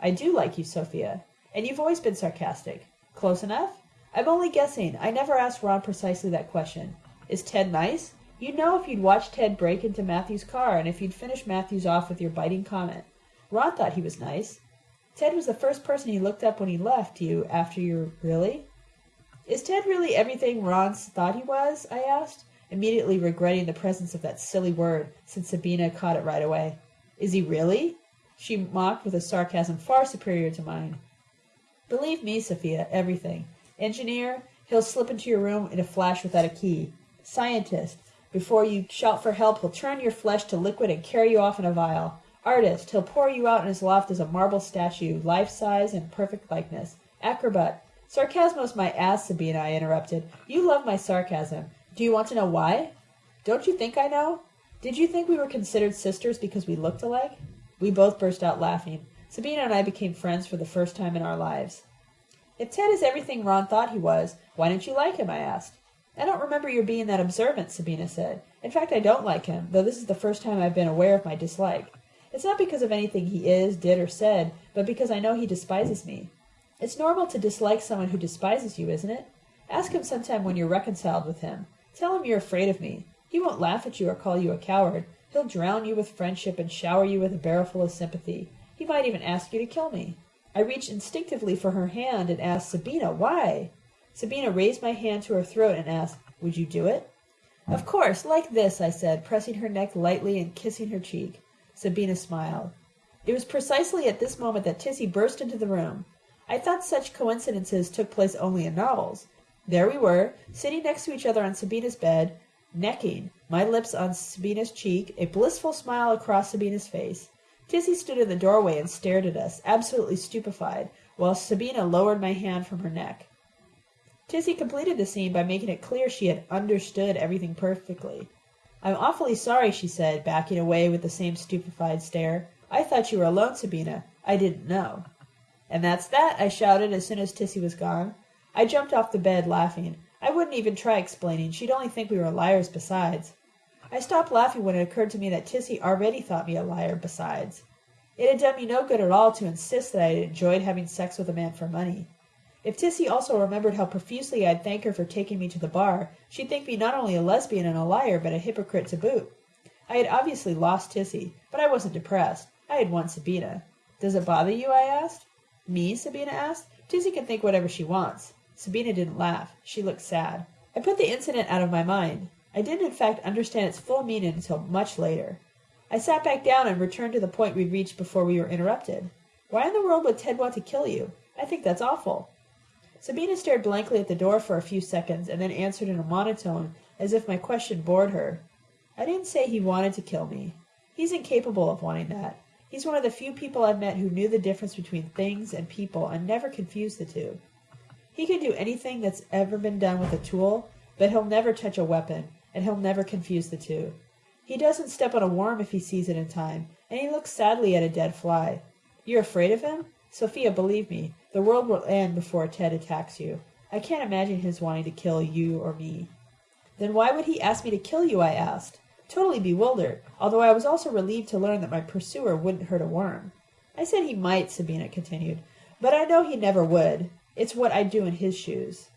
I do like you, Sophia. And you've always been sarcastic. Close enough? I'm only guessing. I never asked Ron precisely that question. Is Ted nice? You'd know if you'd watched Ted break into Matthew's car and if you'd finished Matthews off with your biting comment. Ron thought he was nice. Ted was the first person he looked up when he left you after your really? Is Ted really everything Ron thought he was? I asked, immediately regretting the presence of that silly word, since Sabina caught it right away. Is he really? She mocked with a sarcasm far superior to mine. Believe me, Sophia, everything. Engineer, he'll slip into your room in a flash without a key. Scientist, before you shout for help, he'll turn your flesh to liquid and carry you off in a vial. Artist, he'll pour you out in his loft as a marble statue, life size and perfect likeness. Acrobat, sarcasmos my ass, Sabina, I interrupted. You love my sarcasm. Do you want to know why? Don't you think I know? Did you think we were considered sisters because we looked alike? We both burst out laughing. Sabina and I became friends for the first time in our lives. If Ted is everything Ron thought he was, why don't you like him? I asked. I don't remember your being that observant, Sabina said. In fact, I don't like him, though this is the first time I've been aware of my dislike. It's not because of anything he is, did, or said, but because I know he despises me. It's normal to dislike someone who despises you, isn't it? Ask him sometime when you're reconciled with him. Tell him you're afraid of me. He won't laugh at you or call you a coward. He'll drown you with friendship and shower you with a barrelful of sympathy. He might even ask you to kill me. I reached instinctively for her hand and asked, Sabina, why? Sabina raised my hand to her throat and asked, Would you do it? Of course, like this, I said, pressing her neck lightly and kissing her cheek. Sabina smiled. It was precisely at this moment that Tissy burst into the room. I thought such coincidences took place only in novels. There we were, sitting next to each other on Sabina's bed, necking, my lips on Sabina's cheek, a blissful smile across Sabina's face. Tissy stood in the doorway and stared at us, absolutely stupefied, while Sabina lowered my hand from her neck. Tissy completed the scene by making it clear she had understood everything perfectly. I'm awfully sorry, she said, backing away with the same stupefied stare. I thought you were alone, Sabina. I didn't know. And that's that, I shouted as soon as Tissy was gone. I jumped off the bed, laughing. I wouldn't even try explaining. She'd only think we were liars besides. I stopped laughing when it occurred to me that Tissy already thought me a liar besides. It had done me no good at all to insist that I had enjoyed having sex with a man for money. If Tissy also remembered how profusely I'd thank her for taking me to the bar, she'd think me not only a lesbian and a liar, but a hypocrite to boot. I had obviously lost Tissy, but I wasn't depressed. I had won Sabina. Does it bother you? I asked. Me? Sabina asked. Tissy can think whatever she wants. Sabina didn't laugh. She looked sad. I put the incident out of my mind. I didn't in fact understand its full meaning until much later. I sat back down and returned to the point we'd reached before we were interrupted. Why in the world would Ted want to kill you? I think that's awful. Sabina stared blankly at the door for a few seconds and then answered in a monotone as if my question bored her. I didn't say he wanted to kill me. He's incapable of wanting that. He's one of the few people I've met who knew the difference between things and people and never confused the two. He can do anything that's ever been done with a tool, but he'll never touch a weapon, and he'll never confuse the two. He doesn't step on a worm if he sees it in time, and he looks sadly at a dead fly. You're afraid of him? Sophia, believe me, the world will end before Ted attacks you. I can't imagine his wanting to kill you or me. Then why would he ask me to kill you? I asked, totally bewildered, although I was also relieved to learn that my pursuer wouldn't hurt a worm. I said he might, Sabina continued, but I know he never would. It's what I'd do in his shoes.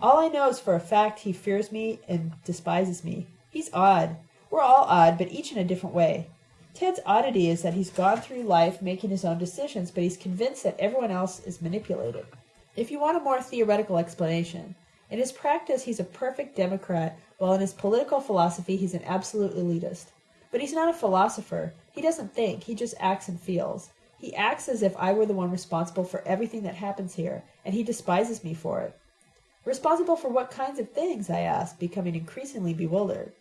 All I know is for a fact he fears me and despises me. He's odd. We're all odd, but each in a different way. Ted's oddity is that he's gone through life making his own decisions, but he's convinced that everyone else is manipulated. If you want a more theoretical explanation, in his practice he's a perfect Democrat, while in his political philosophy he's an absolute elitist. But he's not a philosopher. He doesn't think, he just acts and feels. He acts as if I were the one responsible for everything that happens here, and he despises me for it. Responsible for what kinds of things? I asked, becoming increasingly bewildered.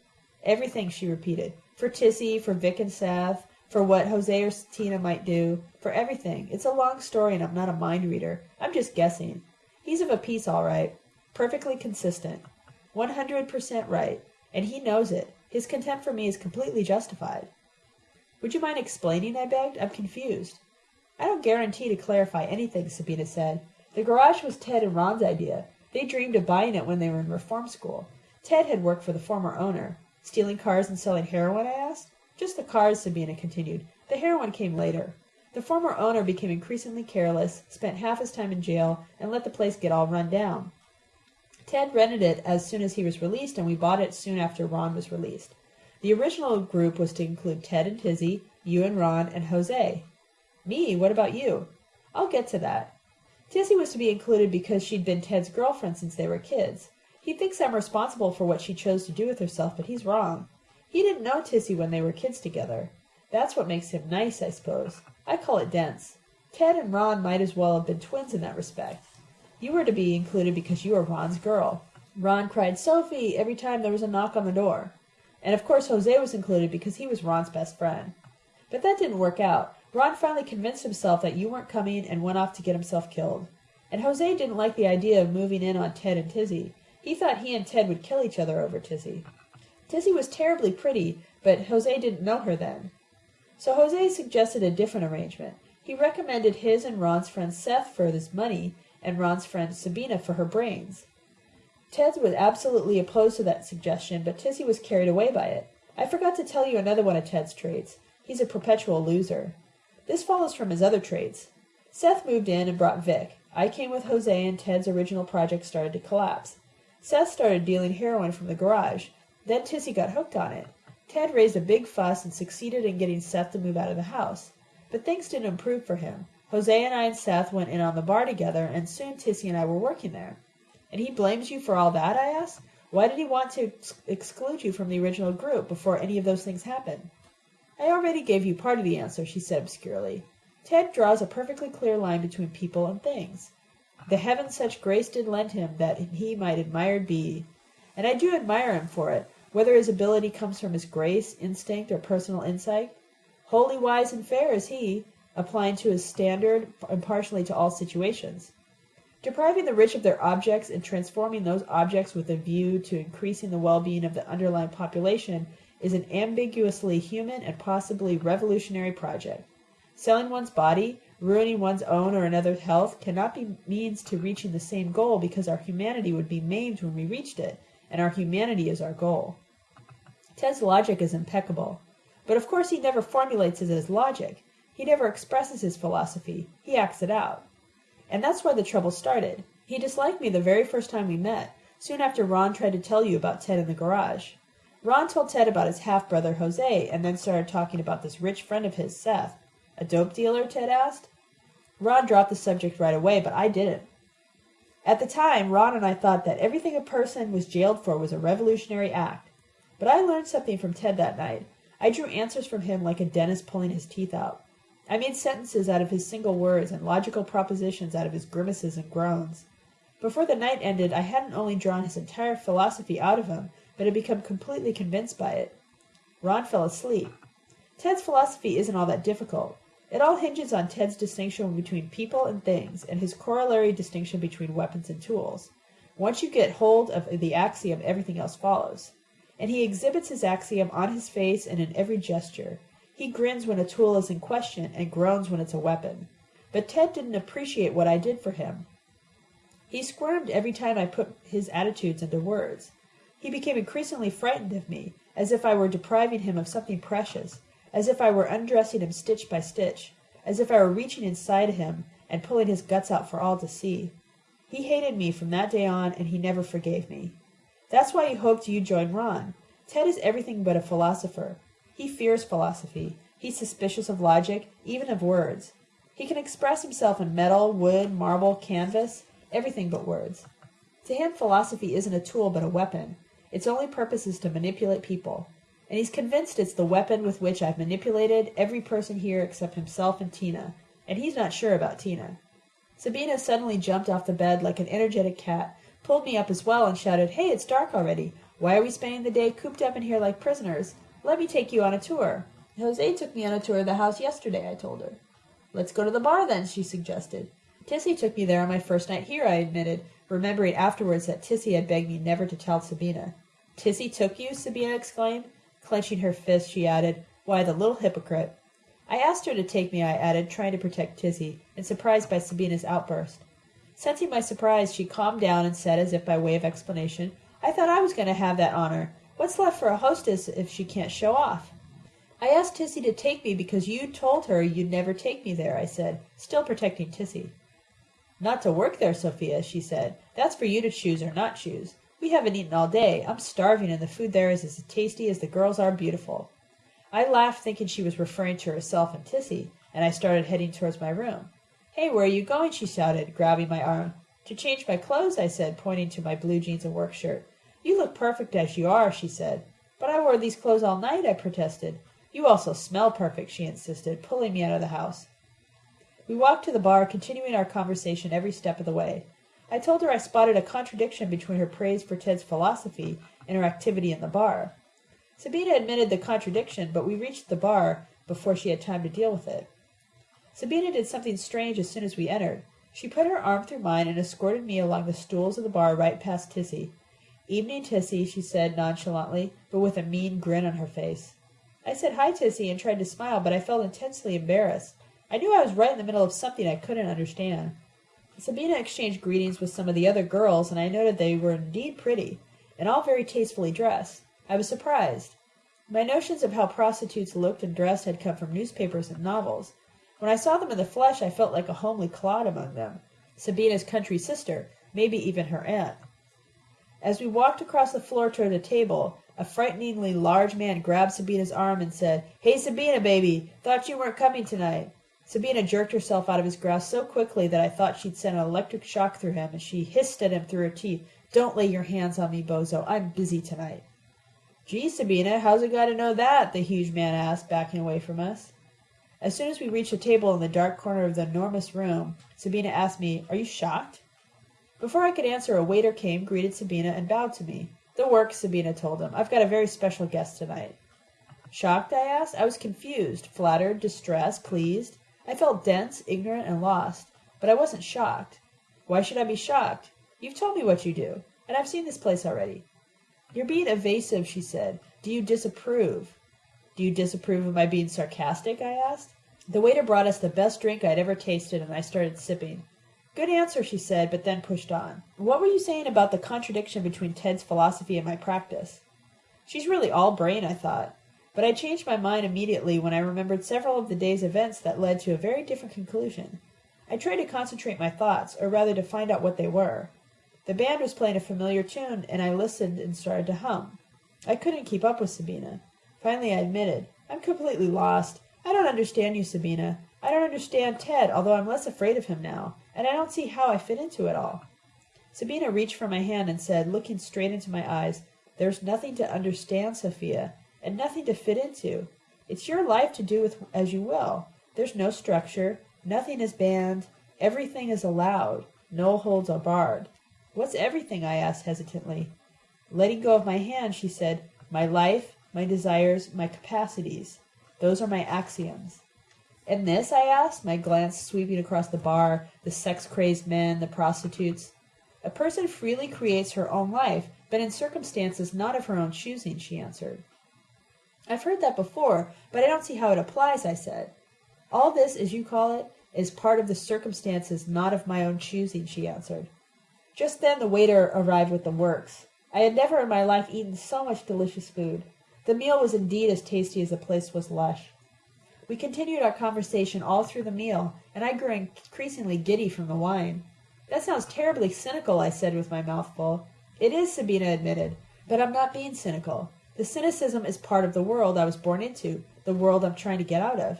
Everything, she repeated. For Tissy, for Vic and Seth, for what Jose or Tina might do, for everything. It's a long story and I'm not a mind reader. I'm just guessing. He's of a piece, all right. Perfectly consistent. 100% right. And he knows it. His contempt for me is completely justified. Would you mind explaining? I begged. I'm confused. I don't guarantee to clarify anything, Sabina said. The garage was Ted and Ron's idea. They dreamed of buying it when they were in reform school. Ted had worked for the former owner. Stealing cars and selling heroin, I asked. Just the cars, Sabina continued. The heroin came later. The former owner became increasingly careless, spent half his time in jail, and let the place get all run down. Ted rented it as soon as he was released, and we bought it soon after Ron was released. The original group was to include Ted and Tissy, you and Ron, and Jose. Me? What about you? I'll get to that. Tissy was to be included because she'd been Ted's girlfriend since they were kids. He thinks I'm responsible for what she chose to do with herself, but he's wrong. He didn't know Tissy when they were kids together. That's what makes him nice, I suppose. I call it dense. Ted and Ron might as well have been twins in that respect. You were to be included because you were Ron's girl. Ron cried Sophie every time there was a knock on the door. And of course Jose was included because he was Ron's best friend. But that didn't work out. Ron finally convinced himself that you weren't coming and went off to get himself killed. And Jose didn't like the idea of moving in on Ted and Tissy. He thought he and Ted would kill each other over Tissy. Tissy was terribly pretty, but Jose didn't know her then. So Jose suggested a different arrangement. He recommended his and Ron's friend Seth for his money and Ron's friend Sabina for her brains. Ted was absolutely opposed to that suggestion, but Tissy was carried away by it. I forgot to tell you another one of Ted's traits. He's a perpetual loser. This follows from his other traits. Seth moved in and brought Vic. I came with Jose and Ted's original project started to collapse. Seth started dealing heroin from the garage. Then Tissy got hooked on it. Ted raised a big fuss and succeeded in getting Seth to move out of the house. But things didn't improve for him. Jose and I and Seth went in on the bar together, and soon Tissy and I were working there. And he blames you for all that? I asked. Why did he want to ex- exclude you from the original group before any of those things happened? I already gave you part of the answer, she said obscurely. Ted draws a perfectly clear line between people and things. The heavens such grace did lend him that he might admired be. And I do admire him for it, whether his ability comes from his grace, instinct, or personal insight. Holy wise and fair is he, applying to his standard impartially to all situations. Depriving the rich of their objects and transforming those objects with a view to increasing the well-being of the underlying population is an ambiguously human and possibly revolutionary project. Selling one's body, ruining one's own or another's health, cannot be means to reaching the same goal because our humanity would be maimed when we reached it, and our humanity is our goal. Ted's logic is impeccable. But of course he never formulates it as logic. He never expresses his philosophy. He acts it out. And that's why the trouble started. He disliked me the very first time we met, soon after Ron tried to tell you about Ted in the garage. Ron told Ted about his half-brother Jose, and then started talking about this rich friend of his, Seth. A dope dealer? Ted asked. Ron dropped the subject right away, but I didn't. At the time, Ron and I thought that everything a person was jailed for was a revolutionary act. But I learned something from Ted that night. I drew answers from him like a dentist pulling his teeth out. I made sentences out of his single words and logical propositions out of his grimaces and groans. Before the night ended, I hadn't only drawn his entire philosophy out of him, but had become completely convinced by it. Ron fell asleep. Ted's philosophy isn't all that difficult. It all hinges on Ted's distinction between people and things, and his corollary distinction between weapons and tools. Once you get hold of the axiom, everything else follows. And he exhibits his axiom on his face and in every gesture. He grins when a tool is in question and groans when it's a weapon. But Ted didn't appreciate what I did for him. He squirmed every time I put his attitudes into words. He became increasingly frightened of me, as if I were depriving him of something precious, as if I were undressing him stitch by stitch, as if I were reaching inside him and pulling his guts out for all to see. He hated me from that day on, and he never forgave me. That's why he hoped you'd join Ron. Ted is everything but a philosopher. He fears philosophy. He's suspicious of logic, even of words. He can express himself in metal, wood, marble, canvas, everything but words. To him, philosophy isn't a tool but a weapon. Its only purpose is to manipulate people and he's convinced it's the weapon with which I've manipulated every person here except himself and Tina, and he's not sure about Tina. Sabina suddenly jumped off the bed like an energetic cat, pulled me up as well, and shouted, Hey, it's dark already. Why are we spending the day cooped up in here like prisoners? Let me take you on a tour. Jose took me on a tour of the house yesterday, I told her. Let's go to the bar then, she suggested. Tissy took me there on my first night here, I admitted, remembering afterwards that Tissy had begged me never to tell Sabina. Tissy took you? Sabina exclaimed. Clenching her fist, she added, Why, the little hypocrite. I asked her to take me, I added, trying to protect Tissy, and surprised by Sabina's outburst. Sensing my surprise, she calmed down and said, as if by way of explanation, I thought I was going to have that honor. What's left for a hostess if she can't show off? I asked Tissy to take me because you told her you'd never take me there, I said, still protecting Tissy. Not to work there, Sophia, she said. That's for you to choose or not choose. We haven't eaten all day. I'm starving, and the food there is as tasty as the girls are beautiful. I laughed, thinking she was referring to herself and Tissy, and I started heading towards my room. Hey, where are you going? she shouted, grabbing my arm. To change my clothes, I said, pointing to my blue jeans and work shirt. You look perfect as you are, she said. But I wore these clothes all night, I protested. You also smell perfect, she insisted, pulling me out of the house. We walked to the bar, continuing our conversation every step of the way. I told her I spotted a contradiction between her praise for Ted's philosophy and her activity in the bar. Sabina admitted the contradiction, but we reached the bar before she had time to deal with it. Sabina did something strange as soon as we entered. She put her arm through mine and escorted me along the stools of the bar right past Tissy. Evening, Tissy, she said nonchalantly, but with a mean grin on her face. I said hi, Tissy, and tried to smile, but I felt intensely embarrassed. I knew I was right in the middle of something I couldn't understand. Sabina exchanged greetings with some of the other girls, and I noted they were indeed pretty, and all very tastefully dressed. I was surprised. My notions of how prostitutes looked and dressed had come from newspapers and novels. When I saw them in the flesh I felt like a homely clod among them, Sabina's country sister, maybe even her aunt. As we walked across the floor toward a table, a frighteningly large man grabbed Sabina's arm and said, Hey Sabina, baby, thought you weren't coming tonight. Sabina jerked herself out of his grasp so quickly that I thought she'd sent an electric shock through him, and she hissed at him through her teeth, Don't lay your hands on me, bozo. I'm busy tonight. Gee, Sabina, how's a guy to know that? the huge man asked, backing away from us. As soon as we reached a table in the dark corner of the enormous room, Sabina asked me, Are you shocked? Before I could answer, a waiter came, greeted Sabina, and bowed to me. The work, Sabina told him. I've got a very special guest tonight. Shocked, I asked. I was confused, flattered, distressed, pleased. I felt dense, ignorant, and lost, but I wasn't shocked. Why should I be shocked? You've told me what you do, and I've seen this place already. You're being evasive, she said. Do you disapprove? Do you disapprove of my being sarcastic? I asked. The waiter brought us the best drink I'd ever tasted, and I started sipping. Good answer, she said, but then pushed on. What were you saying about the contradiction between Ted's philosophy and my practice? She's really all brain, I thought. But I changed my mind immediately when I remembered several of the day's events that led to a very different conclusion. I tried to concentrate my thoughts, or rather to find out what they were. The band was playing a familiar tune, and I listened and started to hum. I couldn't keep up with Sabina. Finally I admitted, I'm completely lost. I don't understand you, Sabina. I don't understand Ted, although I'm less afraid of him now, and I don't see how I fit into it all. Sabina reached for my hand and said, looking straight into my eyes, There's nothing to understand, Sophia and nothing to fit into. It's your life to do with as you will. There's no structure, nothing is banned, everything is allowed, no holds are barred. What's everything? I asked hesitantly. Letting go of my hand, she said, My life, my desires, my capacities. Those are my axioms. And this? I asked, my glance sweeping across the bar, the sex crazed men, the prostitutes. A person freely creates her own life, but in circumstances not of her own choosing, she answered. I've heard that before, but I don't see how it applies, I said. All this, as you call it, is part of the circumstances not of my own choosing, she answered. Just then the waiter arrived with the works. I had never in my life eaten so much delicious food. The meal was indeed as tasty as the place was lush. We continued our conversation all through the meal, and I grew increasingly giddy from the wine. That sounds terribly cynical, I said with my mouth full. It is, Sabina admitted, but I'm not being cynical. The cynicism is part of the world I was born into, the world I'm trying to get out of.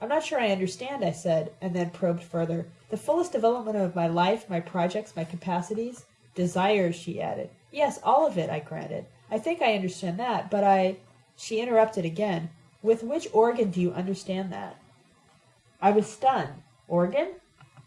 I'm not sure I understand, I said, and then probed further. The fullest development of my life, my projects, my capacities? Desires, she added. Yes, all of it, I granted. I think I understand that, but I. She interrupted again. With which organ do you understand that? I was stunned. Organ?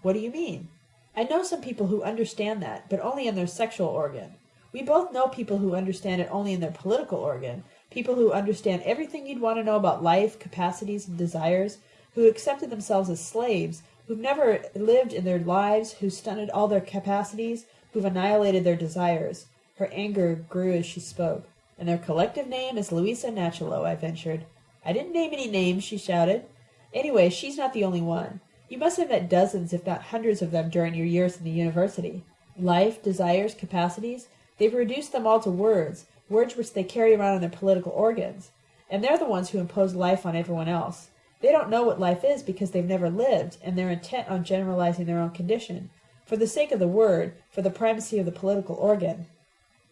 What do you mean? I know some people who understand that, but only in their sexual organ. We both know people who understand it only in their political organ, people who understand everything you'd want to know about life, capacities, and desires, who accepted themselves as slaves, who've never lived in their lives, who stunted all their capacities, who've annihilated their desires. Her anger grew as she spoke. And their collective name is Louisa Nachalo, I ventured. I didn't name any names, she shouted. Anyway, she's not the only one. You must have met dozens, if not hundreds of them during your years in the university. Life, desires, capacities, They've reduced them all to words, words which they carry around in their political organs. And they're the ones who impose life on everyone else. They don't know what life is because they've never lived, and they're intent on generalizing their own condition. For the sake of the word, for the primacy of the political organ.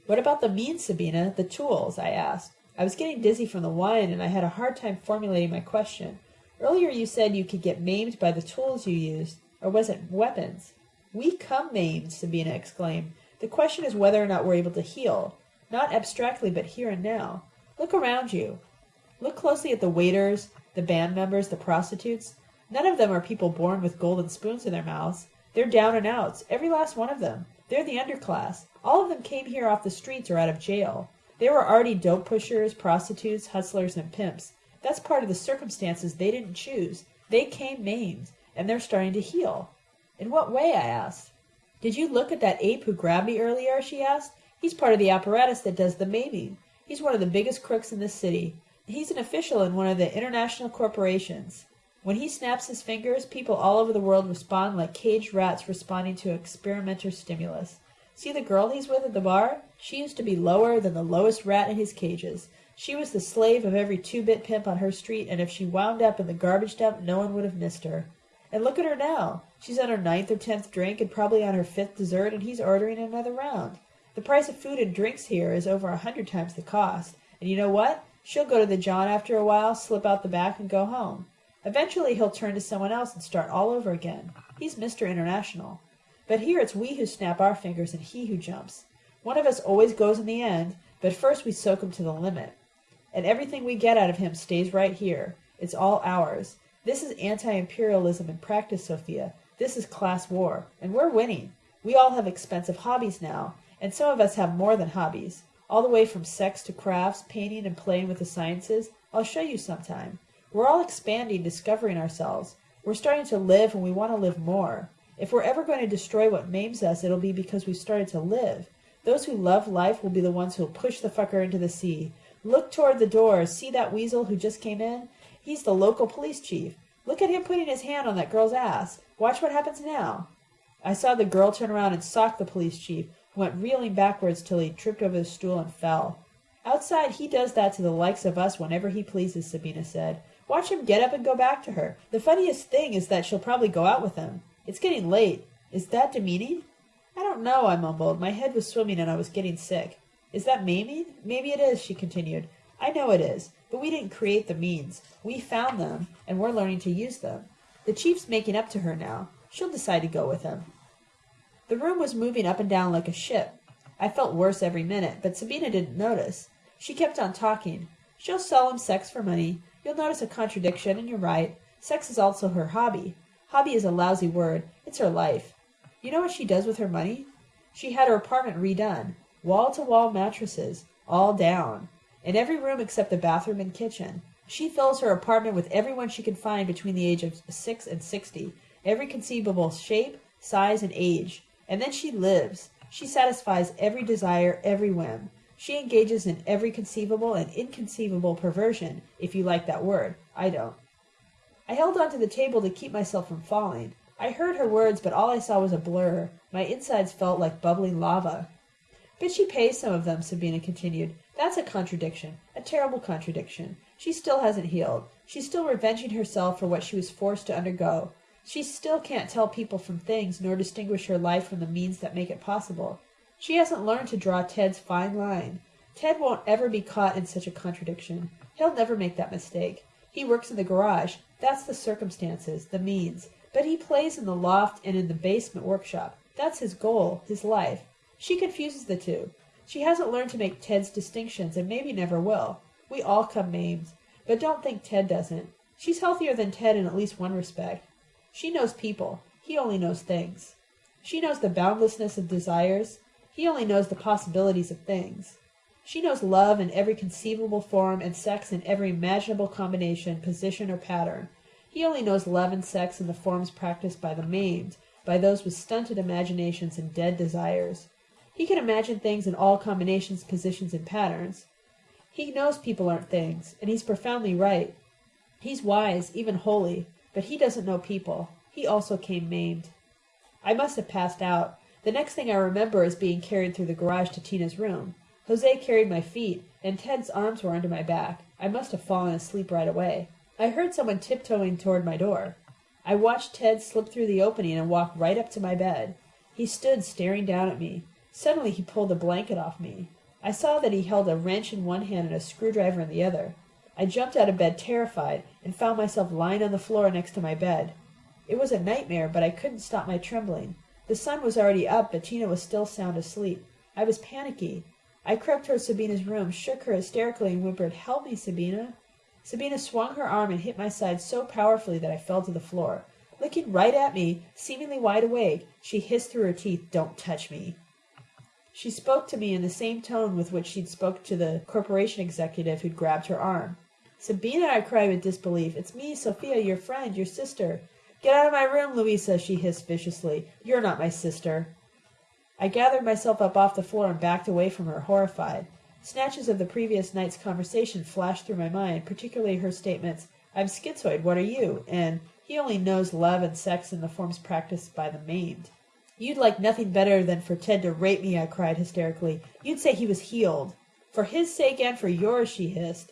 What about the means, Sabina, the tools? I asked. I was getting dizzy from the wine, and I had a hard time formulating my question. Earlier you said you could get maimed by the tools you used, or was it weapons? We come maimed, Sabina exclaimed. The question is whether or not we're able to heal, not abstractly, but here and now. Look around you. Look closely at the waiters, the band members, the prostitutes. None of them are people born with golden spoons in their mouths. They're down and outs, every last one of them. They're the underclass. All of them came here off the streets or out of jail. They were already dope pushers, prostitutes, hustlers, and pimps. That's part of the circumstances they didn't choose. They came maimed, and they're starting to heal. In what way? I asked. Did you look at that ape who grabbed me earlier? she asked. He's part of the apparatus that does the maiming. He's one of the biggest crooks in this city. He's an official in one of the international corporations. When he snaps his fingers, people all over the world respond like caged rats responding to experimenter stimulus. See the girl he's with at the bar? She used to be lower than the lowest rat in his cages. She was the slave of every two-bit pimp on her street, and if she wound up in the garbage dump, no one would have missed her. And look at her now. She's on her ninth or tenth drink and probably on her fifth dessert, and he's ordering another round. The price of food and drinks here is over a hundred times the cost. And you know what? She'll go to the John after a while, slip out the back, and go home. Eventually he'll turn to someone else and start all over again. He's Mr. International. But here it's we who snap our fingers and he who jumps. One of us always goes in the end, but first we soak him to the limit. And everything we get out of him stays right here. It's all ours. This is anti-imperialism in practice, Sophia. This is class war. And we're winning. We all have expensive hobbies now, and some of us have more than hobbies. All the way from sex to crafts, painting and playing with the sciences. I'll show you sometime. We're all expanding, discovering ourselves. We're starting to live and we want to live more. If we're ever going to destroy what maims us, it'll be because we've started to live. Those who love life will be the ones who'll push the fucker into the sea. Look toward the door. See that weasel who just came in? He's the local police chief. Look at him putting his hand on that girl's ass. Watch what happens now. I saw the girl turn around and sock the police chief, who went reeling backwards till he tripped over the stool and fell. Outside he does that to the likes of us whenever he pleases, Sabina said. Watch him get up and go back to her. The funniest thing is that she'll probably go out with him. It's getting late. Is that demeaning? I don't know, I mumbled. My head was swimming and I was getting sick. Is that maiming? Maybe it is, she continued. I know it is, but we didn't create the means. We found them, and we're learning to use them. The chief's making up to her now. She'll decide to go with him. The room was moving up and down like a ship. I felt worse every minute, but Sabina didn't notice. She kept on talking. She'll sell him sex for money. You'll notice a contradiction, and you're right. Sex is also her hobby. Hobby is a lousy word. It's her life. You know what she does with her money? She had her apartment redone. Wall-to-wall mattresses. All down. In every room except the bathroom and kitchen. She fills her apartment with everyone she can find between the age of six and sixty. Every conceivable shape, size, and age. And then she lives. She satisfies every desire, every whim. She engages in every conceivable and inconceivable perversion, if you like that word. I don't. I held on to the table to keep myself from falling. I heard her words, but all I saw was a blur. My insides felt like bubbling lava. But she pays some of them, Sabina continued. That's a contradiction, a terrible contradiction. She still hasn't healed. She's still revenging herself for what she was forced to undergo. She still can't tell people from things, nor distinguish her life from the means that make it possible. She hasn't learned to draw Ted's fine line. Ted won't ever be caught in such a contradiction. He'll never make that mistake. He works in the garage. That's the circumstances, the means. But he plays in the loft and in the basement workshop. That's his goal, his life. She confuses the two. She hasn't learned to make Ted's distinctions and maybe never will. We all come maimed. But don't think Ted doesn't. She's healthier than Ted in at least one respect. She knows people. He only knows things. She knows the boundlessness of desires. He only knows the possibilities of things. She knows love in every conceivable form and sex in every imaginable combination, position, or pattern. He only knows love and sex in the forms practiced by the maimed, by those with stunted imaginations and dead desires. He can imagine things in all combinations, positions, and patterns. He knows people aren't things, and he's profoundly right. He's wise, even holy, but he doesn't know people. He also came maimed. I must have passed out. The next thing I remember is being carried through the garage to Tina's room. Jose carried my feet, and Ted's arms were under my back. I must have fallen asleep right away. I heard someone tiptoeing toward my door. I watched Ted slip through the opening and walk right up to my bed. He stood staring down at me. Suddenly he pulled a blanket off me. I saw that he held a wrench in one hand and a screwdriver in the other. I jumped out of bed terrified, and found myself lying on the floor next to my bed. It was a nightmare, but I couldn't stop my trembling. The sun was already up, but Tina was still sound asleep. I was panicky. I crept toward Sabina's room, shook her hysterically, and whimpered, Help me, Sabina. Sabina swung her arm and hit my side so powerfully that I fell to the floor. Looking right at me, seemingly wide awake, she hissed through her teeth, Don't touch me. She spoke to me in the same tone with which she'd spoke to the corporation executive who'd grabbed her arm. Sabina, I cried with disbelief. It's me, Sophia, your friend, your sister. Get out of my room, Louisa, she hissed viciously. You're not my sister. I gathered myself up off the floor and backed away from her, horrified. Snatches of the previous night's conversation flashed through my mind, particularly her statements, I'm schizoid, what are you? And he only knows love and sex in the forms practiced by the maimed. You'd like nothing better than for Ted to rape me, I cried hysterically. You'd say he was healed. For his sake and for yours, she hissed.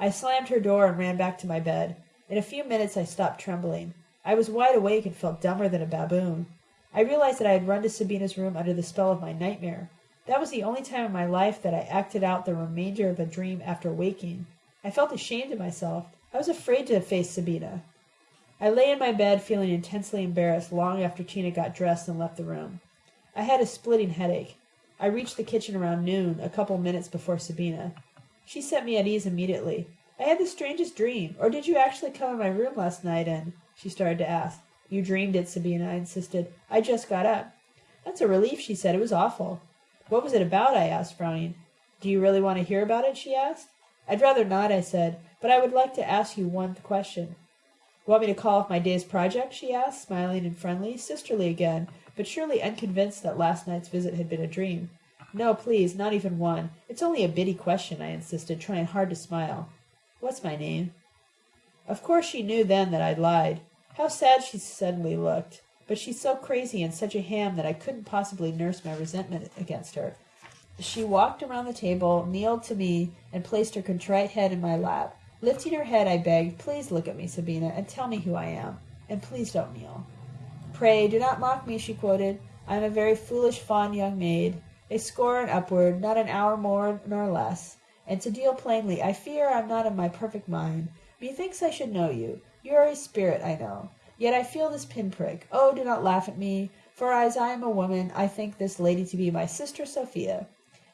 I slammed her door and ran back to my bed. In a few minutes I stopped trembling. I was wide awake and felt dumber than a baboon. I realized that I had run to Sabina's room under the spell of my nightmare. That was the only time in my life that I acted out the remainder of a dream after waking. I felt ashamed of myself. I was afraid to face Sabina. I lay in my bed feeling intensely embarrassed long after Tina got dressed and left the room. I had a splitting headache. I reached the kitchen around noon, a couple minutes before Sabina. She set me at ease immediately. I had the strangest dream. Or did you actually come in my room last night and... She started to ask. You dreamed it, Sabina, I insisted. I just got up. That's a relief, she said. It was awful. What was it about? I asked, frowning. Do you really want to hear about it? she asked. I'd rather not, I said, but I would like to ask you one question. Want me to call off my day's project? she asked, smiling and friendly, sisterly again, but surely unconvinced that last night's visit had been a dream. No, please, not even one. It's only a bitty question, I insisted, trying hard to smile. What's my name? Of course she knew then that I'd lied. How sad she suddenly looked. But she's so crazy and such a ham that I couldn't possibly nurse my resentment against her. She walked around the table, kneeled to me, and placed her contrite head in my lap. Lifting her head, I begged, Please look at me, Sabina, and tell me who I am. And please don't kneel. Pray, do not mock me, she quoted. I am a very foolish, fond young maid, a score and upward, not an hour more nor less. And to deal plainly, I fear I am not in my perfect mind. Methinks I should know you. You are a spirit, I know. Yet I feel this pinprick. Oh, do not laugh at me, for as I am a woman, I think this lady to be my sister Sophia.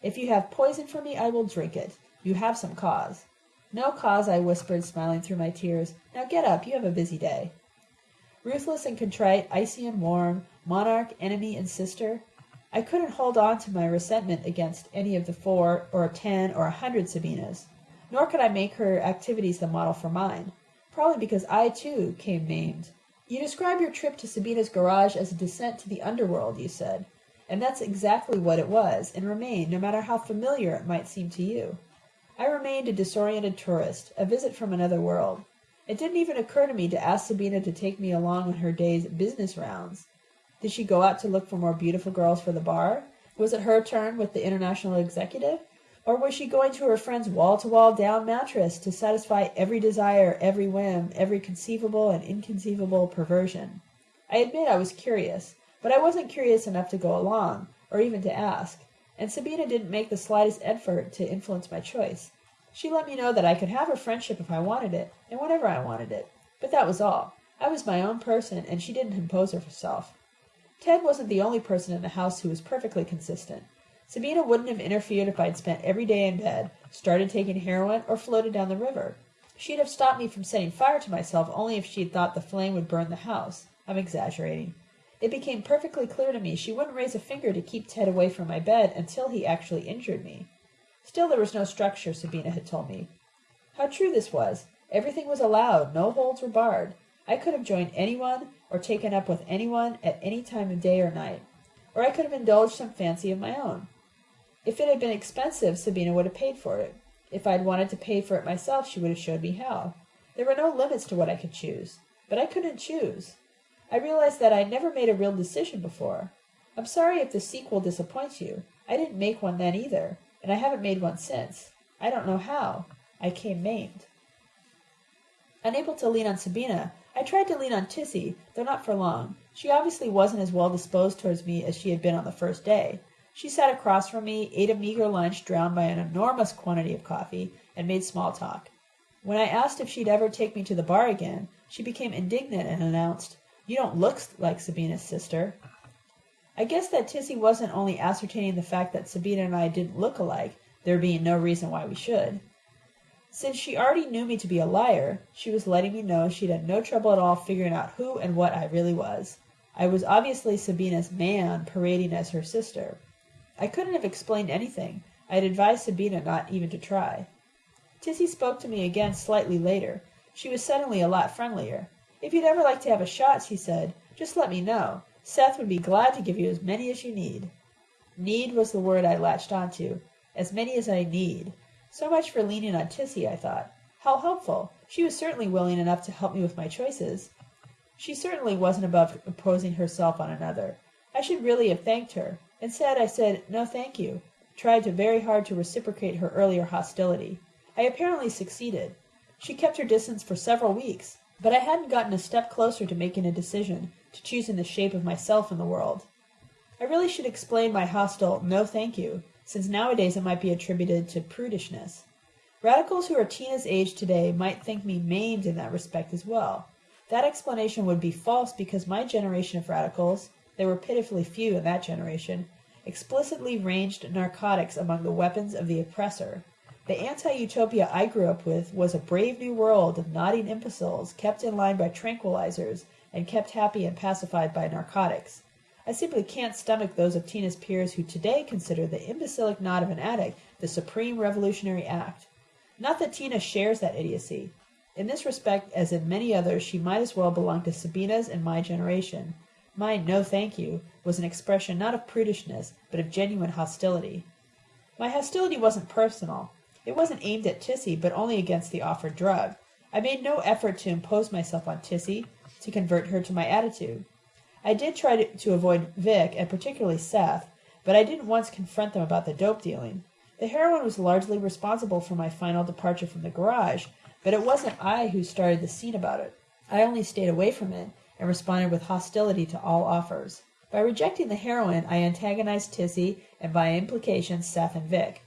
If you have poison for me, I will drink it. You have some cause. No cause, I whispered, smiling through my tears. Now get up, you have a busy day. Ruthless and contrite, icy and warm, monarch, enemy, and sister, I couldn't hold on to my resentment against any of the four or ten or a hundred Sabinas, nor could I make her activities the model for mine, probably because I, too, came maimed. You describe your trip to Sabina's garage as a descent to the underworld, you said, and that's exactly what it was and remained, no matter how familiar it might seem to you. I remained a disoriented tourist, a visit from another world. It didn't even occur to me to ask Sabina to take me along on her day's business rounds. Did she go out to look for more beautiful girls for the bar? Was it her turn with the international executive? Or was she going to her friend's wall-to-wall down mattress to satisfy every desire, every whim, every conceivable and inconceivable perversion? I admit I was curious, but I wasn't curious enough to go along, or even to ask and Sabina didn't make the slightest effort to influence my choice. She let me know that I could have her friendship if I wanted it, and whenever I wanted it. But that was all. I was my own person, and she didn't impose herself. Ted wasn't the only person in the house who was perfectly consistent. Sabina wouldn't have interfered if I'd spent every day in bed, started taking heroin, or floated down the river. She'd have stopped me from setting fire to myself only if she'd thought the flame would burn the house. I'm exaggerating. It became perfectly clear to me she wouldn't raise a finger to keep Ted away from my bed until he actually injured me. Still there was no structure, Sabina had told me. How true this was! Everything was allowed, no holds were barred. I could have joined anyone or taken up with anyone at any time of day or night. Or I could have indulged some fancy of my own. If it had been expensive, Sabina would have paid for it. If I'd wanted to pay for it myself, she would have showed me how. There were no limits to what I could choose. But I couldn't choose. I realized that I'd never made a real decision before. I'm sorry if the sequel disappoints you. I didn't make one then either, and I haven't made one since. I don't know how. I came maimed. Unable to lean on Sabina, I tried to lean on Tissy, though not for long. She obviously wasn't as well disposed towards me as she had been on the first day. She sat across from me, ate a meager lunch drowned by an enormous quantity of coffee, and made small talk. When I asked if she'd ever take me to the bar again, she became indignant and announced, you don't look like Sabina's sister. I guess that Tissy wasn't only ascertaining the fact that Sabina and I didn't look alike, there being no reason why we should. Since she already knew me to be a liar, she was letting me know she'd had no trouble at all figuring out who and what I really was. I was obviously Sabina's man parading as her sister. I couldn't have explained anything. I had advised Sabina not even to try. Tissy spoke to me again slightly later. She was suddenly a lot friendlier. If you'd ever like to have a shot, she said, just let me know. Seth would be glad to give you as many as you need. Need was the word I latched onto. As many as I need. So much for leaning on Tissy, I thought. How helpful. She was certainly willing enough to help me with my choices. She certainly wasn't above imposing herself on another. I should really have thanked her. Instead, I said, "No, thank you," tried very hard to reciprocate her earlier hostility. I apparently succeeded. She kept her distance for several weeks, but I hadn't gotten a step closer to making a decision, to choosing the shape of myself in the world. I really should explain my hostile "No, thank you," since nowadays it might be attributed to prudishness. Radicals who are Tina's age today might think me maimed in that respect as well. That explanation would be false because my generation of radicals there were pitifully few in that generation explicitly ranged narcotics among the weapons of the oppressor. The anti-utopia I grew up with was a brave new world of nodding imbeciles kept in line by tranquilizers and kept happy and pacified by narcotics. I simply can't stomach those of Tina's peers who today consider the imbecilic nod of an addict the supreme revolutionary act. Not that Tina shares that idiocy. In this respect, as in many others, she might as well belong to Sabina's and my generation. My "no, thank you" was an expression not of prudishness, but of genuine hostility. My hostility wasn't personal. It wasn't aimed at Tissy, but only against the offered drug. I made no effort to impose myself on Tissy, to convert her to my attitude. I did try to, to avoid Vic, and particularly Seth, but I didn't once confront them about the dope dealing. The heroin was largely responsible for my final departure from the garage, but it wasn't I who started the scene about it. I only stayed away from it, and responded with hostility to all offers. By rejecting the heroin I antagonized Tissy and by implication Seth and Vic.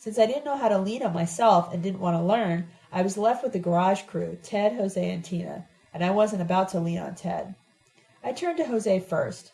Since I didn't know how to lean on myself and didn't want to learn, I was left with the garage crew, Ted, Jose, and Tina, and I wasn't about to lean on Ted. I turned to Jose first.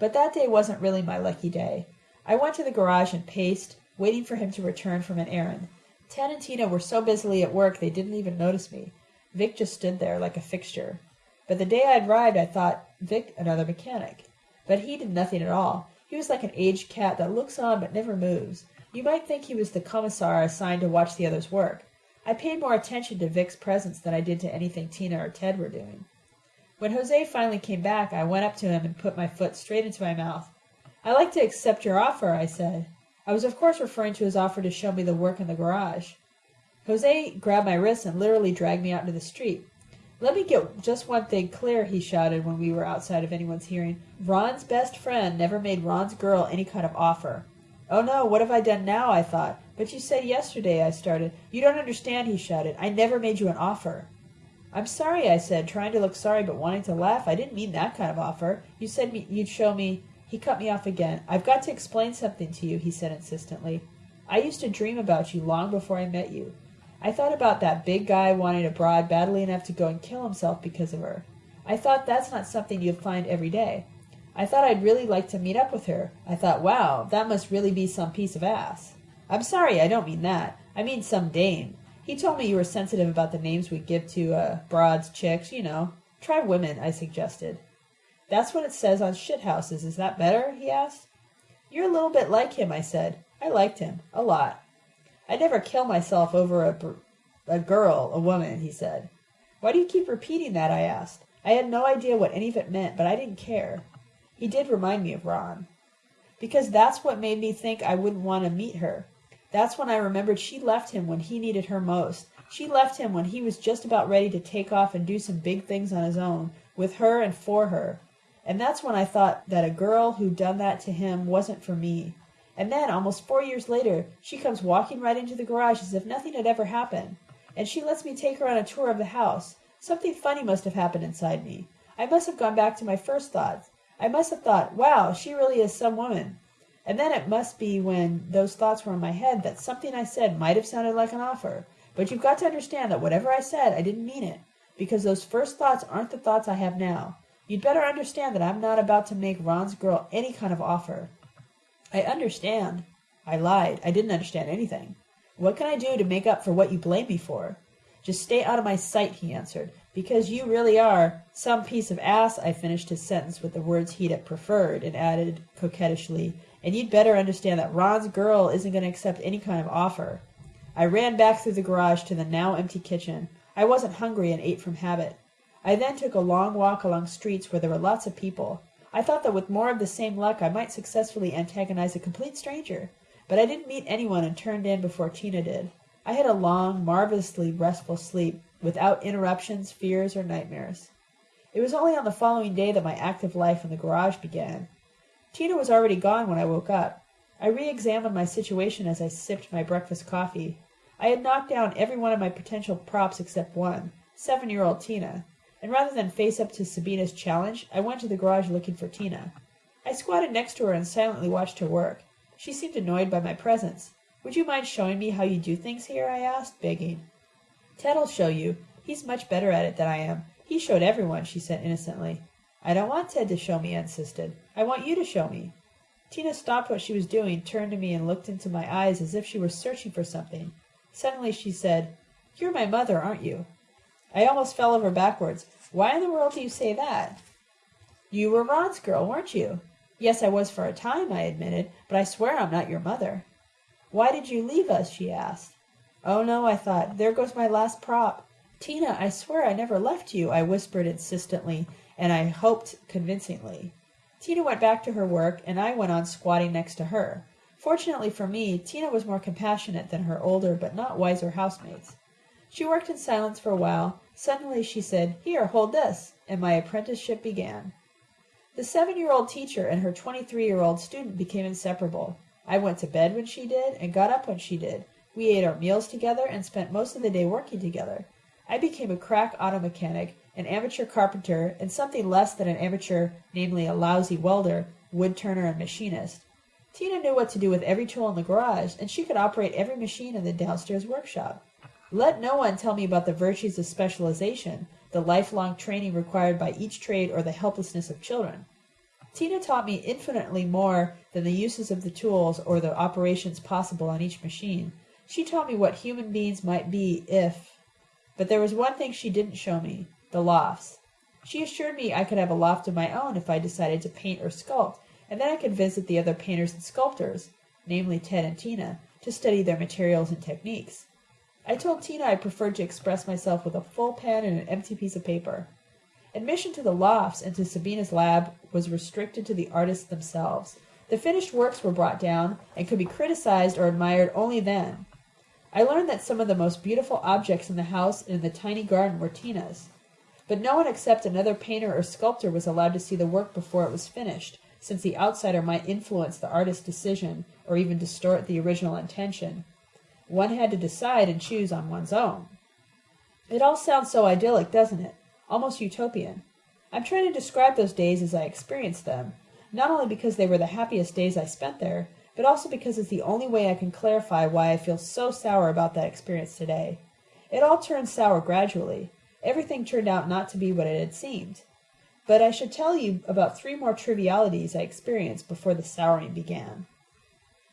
But that day wasn't really my lucky day. I went to the garage and paced, waiting for him to return from an errand. Ted and Tina were so busily at work they didn't even notice me. Vic just stood there like a fixture. But the day I arrived I thought Vic another mechanic. But he did nothing at all. He was like an aged cat that looks on but never moves. You might think he was the commissar assigned to watch the others work. I paid more attention to Vic's presence than I did to anything Tina or Ted were doing. When Jose finally came back, I went up to him and put my foot straight into my mouth. I'd like to accept your offer, I said. I was of course referring to his offer to show me the work in the garage. Jose grabbed my wrist and literally dragged me out into the street. Let me get just one thing clear, he shouted when we were outside of anyone's hearing. Ron's best friend never made Ron's girl any kind of offer. Oh no, what have I done now? I thought. But you said yesterday, I started. You don't understand, he shouted. I never made you an offer. I'm sorry, I said, trying to look sorry but wanting to laugh. I didn't mean that kind of offer. You said me, you'd show me. He cut me off again. I've got to explain something to you, he said insistently. I used to dream about you long before I met you. I thought about that big guy wanting a broad badly enough to go and kill himself because of her. I thought that's not something you'd find every day. I thought I'd really like to meet up with her. I thought, wow, that must really be some piece of ass. I'm sorry, I don't mean that. I mean some dame. He told me you were sensitive about the names we give to, uh, broads, chicks, you know. Try women, I suggested. That's what it says on shithouses. Is that better? he asked. You're a little bit like him, I said. I liked him. A lot. I'd never kill myself over a, a girl, a woman, he said. Why do you keep repeating that? I asked. I had no idea what any of it meant, but I didn't care. He did remind me of Ron. Because that's what made me think I wouldn't want to meet her. That's when I remembered she left him when he needed her most. She left him when he was just about ready to take off and do some big things on his own, with her and for her. And that's when I thought that a girl who'd done that to him wasn't for me. And then, almost four years later, she comes walking right into the garage as if nothing had ever happened. And she lets me take her on a tour of the house. Something funny must have happened inside me. I must have gone back to my first thoughts. I must have thought, wow, she really is some woman. And then it must be when those thoughts were in my head that something I said might have sounded like an offer. But you've got to understand that whatever I said, I didn't mean it. Because those first thoughts aren't the thoughts I have now. You'd better understand that I'm not about to make Ron's girl any kind of offer. I understand. I lied. I didn't understand anything. What can I do to make up for what you blame me for? Just stay out of my sight, he answered. Because you really are some piece of ass, I finished his sentence with the words he'd have preferred, and added coquettishly, and you'd better understand that Ron's girl isn't going to accept any kind of offer. I ran back through the garage to the now empty kitchen. I wasn't hungry and ate from habit. I then took a long walk along streets where there were lots of people. I thought that with more of the same luck I might successfully antagonize a complete stranger, but I didn't meet anyone and turned in before Tina did. I had a long, marvelously restful sleep, without interruptions, fears, or nightmares. It was only on the following day that my active life in the garage began. Tina was already gone when I woke up. I re examined my situation as I sipped my breakfast coffee. I had knocked down every one of my potential props except one seven year old Tina and rather than face up to Sabina's challenge, I went to the garage looking for Tina. I squatted next to her and silently watched her work. She seemed annoyed by my presence. Would you mind showing me how you do things here? I asked, begging. Ted'll show you. He's much better at it than I am. He showed everyone, she said innocently. I don't want Ted to show me, I insisted. I want you to show me. Tina stopped what she was doing, turned to me, and looked into my eyes as if she were searching for something. Suddenly she said, You're my mother, aren't you? I almost fell over backwards. Why in the world do you say that? You were Ron's girl, weren't you? Yes, I was for a time, I admitted, but I swear I'm not your mother. Why did you leave us? she asked. Oh no, I thought, there goes my last prop. Tina, I swear I never left you, I whispered insistently, and I hoped convincingly. Tina went back to her work, and I went on squatting next to her. Fortunately for me, Tina was more compassionate than her older but not wiser housemates. She worked in silence for a while. Suddenly she said, Here, hold this, and my apprenticeship began. The seven year old teacher and her 23 year old student became inseparable. I went to bed when she did and got up when she did. We ate our meals together and spent most of the day working together. I became a crack auto mechanic, an amateur carpenter, and something less than an amateur, namely a lousy welder, wood turner, and machinist. Tina knew what to do with every tool in the garage, and she could operate every machine in the downstairs workshop. Let no one tell me about the virtues of specialization, the lifelong training required by each trade, or the helplessness of children. Tina taught me infinitely more than the uses of the tools or the operations possible on each machine. She taught me what human beings might be if. But there was one thing she didn't show me the lofts. She assured me I could have a loft of my own if I decided to paint or sculpt, and then I could visit the other painters and sculptors, namely Ted and Tina, to study their materials and techniques. I told Tina I preferred to express myself with a full pen and an empty piece of paper. Admission to the lofts and to Sabina's lab was restricted to the artists themselves. The finished works were brought down and could be criticized or admired only then. I learned that some of the most beautiful objects in the house and in the tiny garden were Tina's. But no one except another painter or sculptor was allowed to see the work before it was finished, since the outsider might influence the artist's decision or even distort the original intention. One had to decide and choose on one's own. It all sounds so idyllic, doesn't it? Almost utopian. I'm trying to describe those days as I experienced them, not only because they were the happiest days I spent there, but also because it's the only way I can clarify why I feel so sour about that experience today. It all turned sour gradually. Everything turned out not to be what it had seemed. But I should tell you about three more trivialities I experienced before the souring began.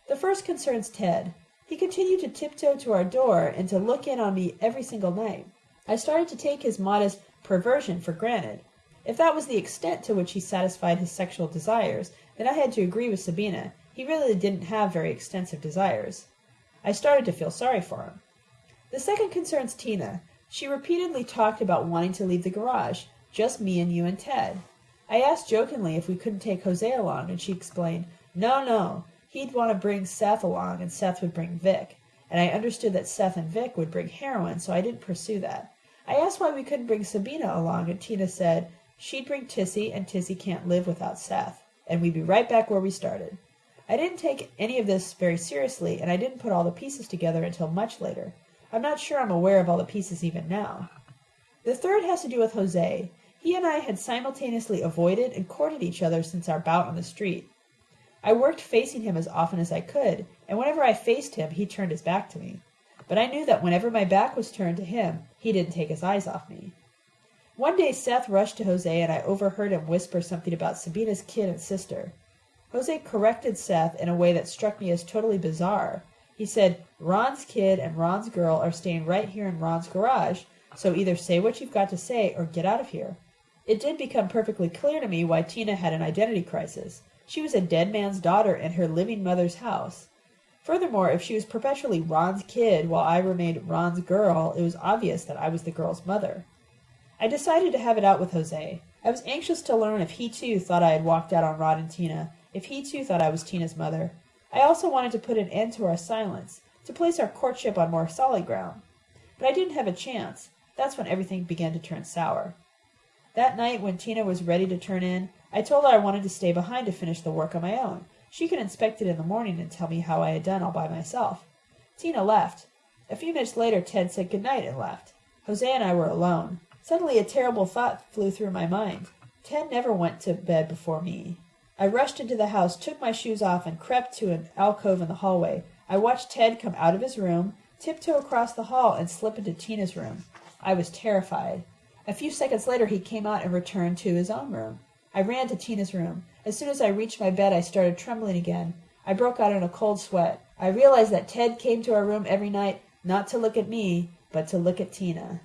The first concerns Ted. He continued to tiptoe to our door and to look in on me every single night. I started to take his modest perversion for granted. If that was the extent to which he satisfied his sexual desires, then I had to agree with Sabina. He really didn't have very extensive desires. I started to feel sorry for him. The second concerns Tina. She repeatedly talked about wanting to leave the garage, just me and you and Ted. I asked jokingly if we couldn't take Jose along, and she explained, No, no, He'd want to bring Seth along, and Seth would bring Vic. And I understood that Seth and Vic would bring heroin, so I didn't pursue that. I asked why we couldn't bring Sabina along, and Tina said she'd bring Tissy, and Tissy can't live without Seth, and we'd be right back where we started. I didn't take any of this very seriously, and I didn't put all the pieces together until much later. I'm not sure I'm aware of all the pieces even now. The third has to do with Jose. He and I had simultaneously avoided and courted each other since our bout on the street. I worked facing him as often as I could, and whenever I faced him he turned his back to me. But I knew that whenever my back was turned to him he didn't take his eyes off me. One day Seth rushed to Jose and I overheard him whisper something about Sabina's kid and sister. Jose corrected Seth in a way that struck me as totally bizarre. He said, Ron's kid and Ron's girl are staying right here in Ron's garage, so either say what you've got to say or get out of here. It did become perfectly clear to me why Tina had an identity crisis. She was a dead man's daughter in her living mother's house. Furthermore, if she was perpetually Ron's kid while I remained Ron's girl, it was obvious that I was the girl's mother. I decided to have it out with Jose. I was anxious to learn if he too thought I had walked out on Rod and Tina, if he too thought I was Tina's mother. I also wanted to put an end to our silence, to place our courtship on more solid ground. But I didn't have a chance. That's when everything began to turn sour. That night, when Tina was ready to turn in, I told her I wanted to stay behind to finish the work on my own. She could inspect it in the morning and tell me how I had done all by myself. Tina left. A few minutes later Ted said good night and left. Jose and I were alone. Suddenly a terrible thought flew through my mind. Ted never went to bed before me. I rushed into the house, took my shoes off, and crept to an alcove in the hallway. I watched Ted come out of his room, tiptoe across the hall, and slip into Tina's room. I was terrified. A few seconds later he came out and returned to his own room. I ran to Tina's room. As soon as I reached my bed I started trembling again. I broke out in a cold sweat. I realized that Ted came to our room every night, not to look at me, but to look at Tina.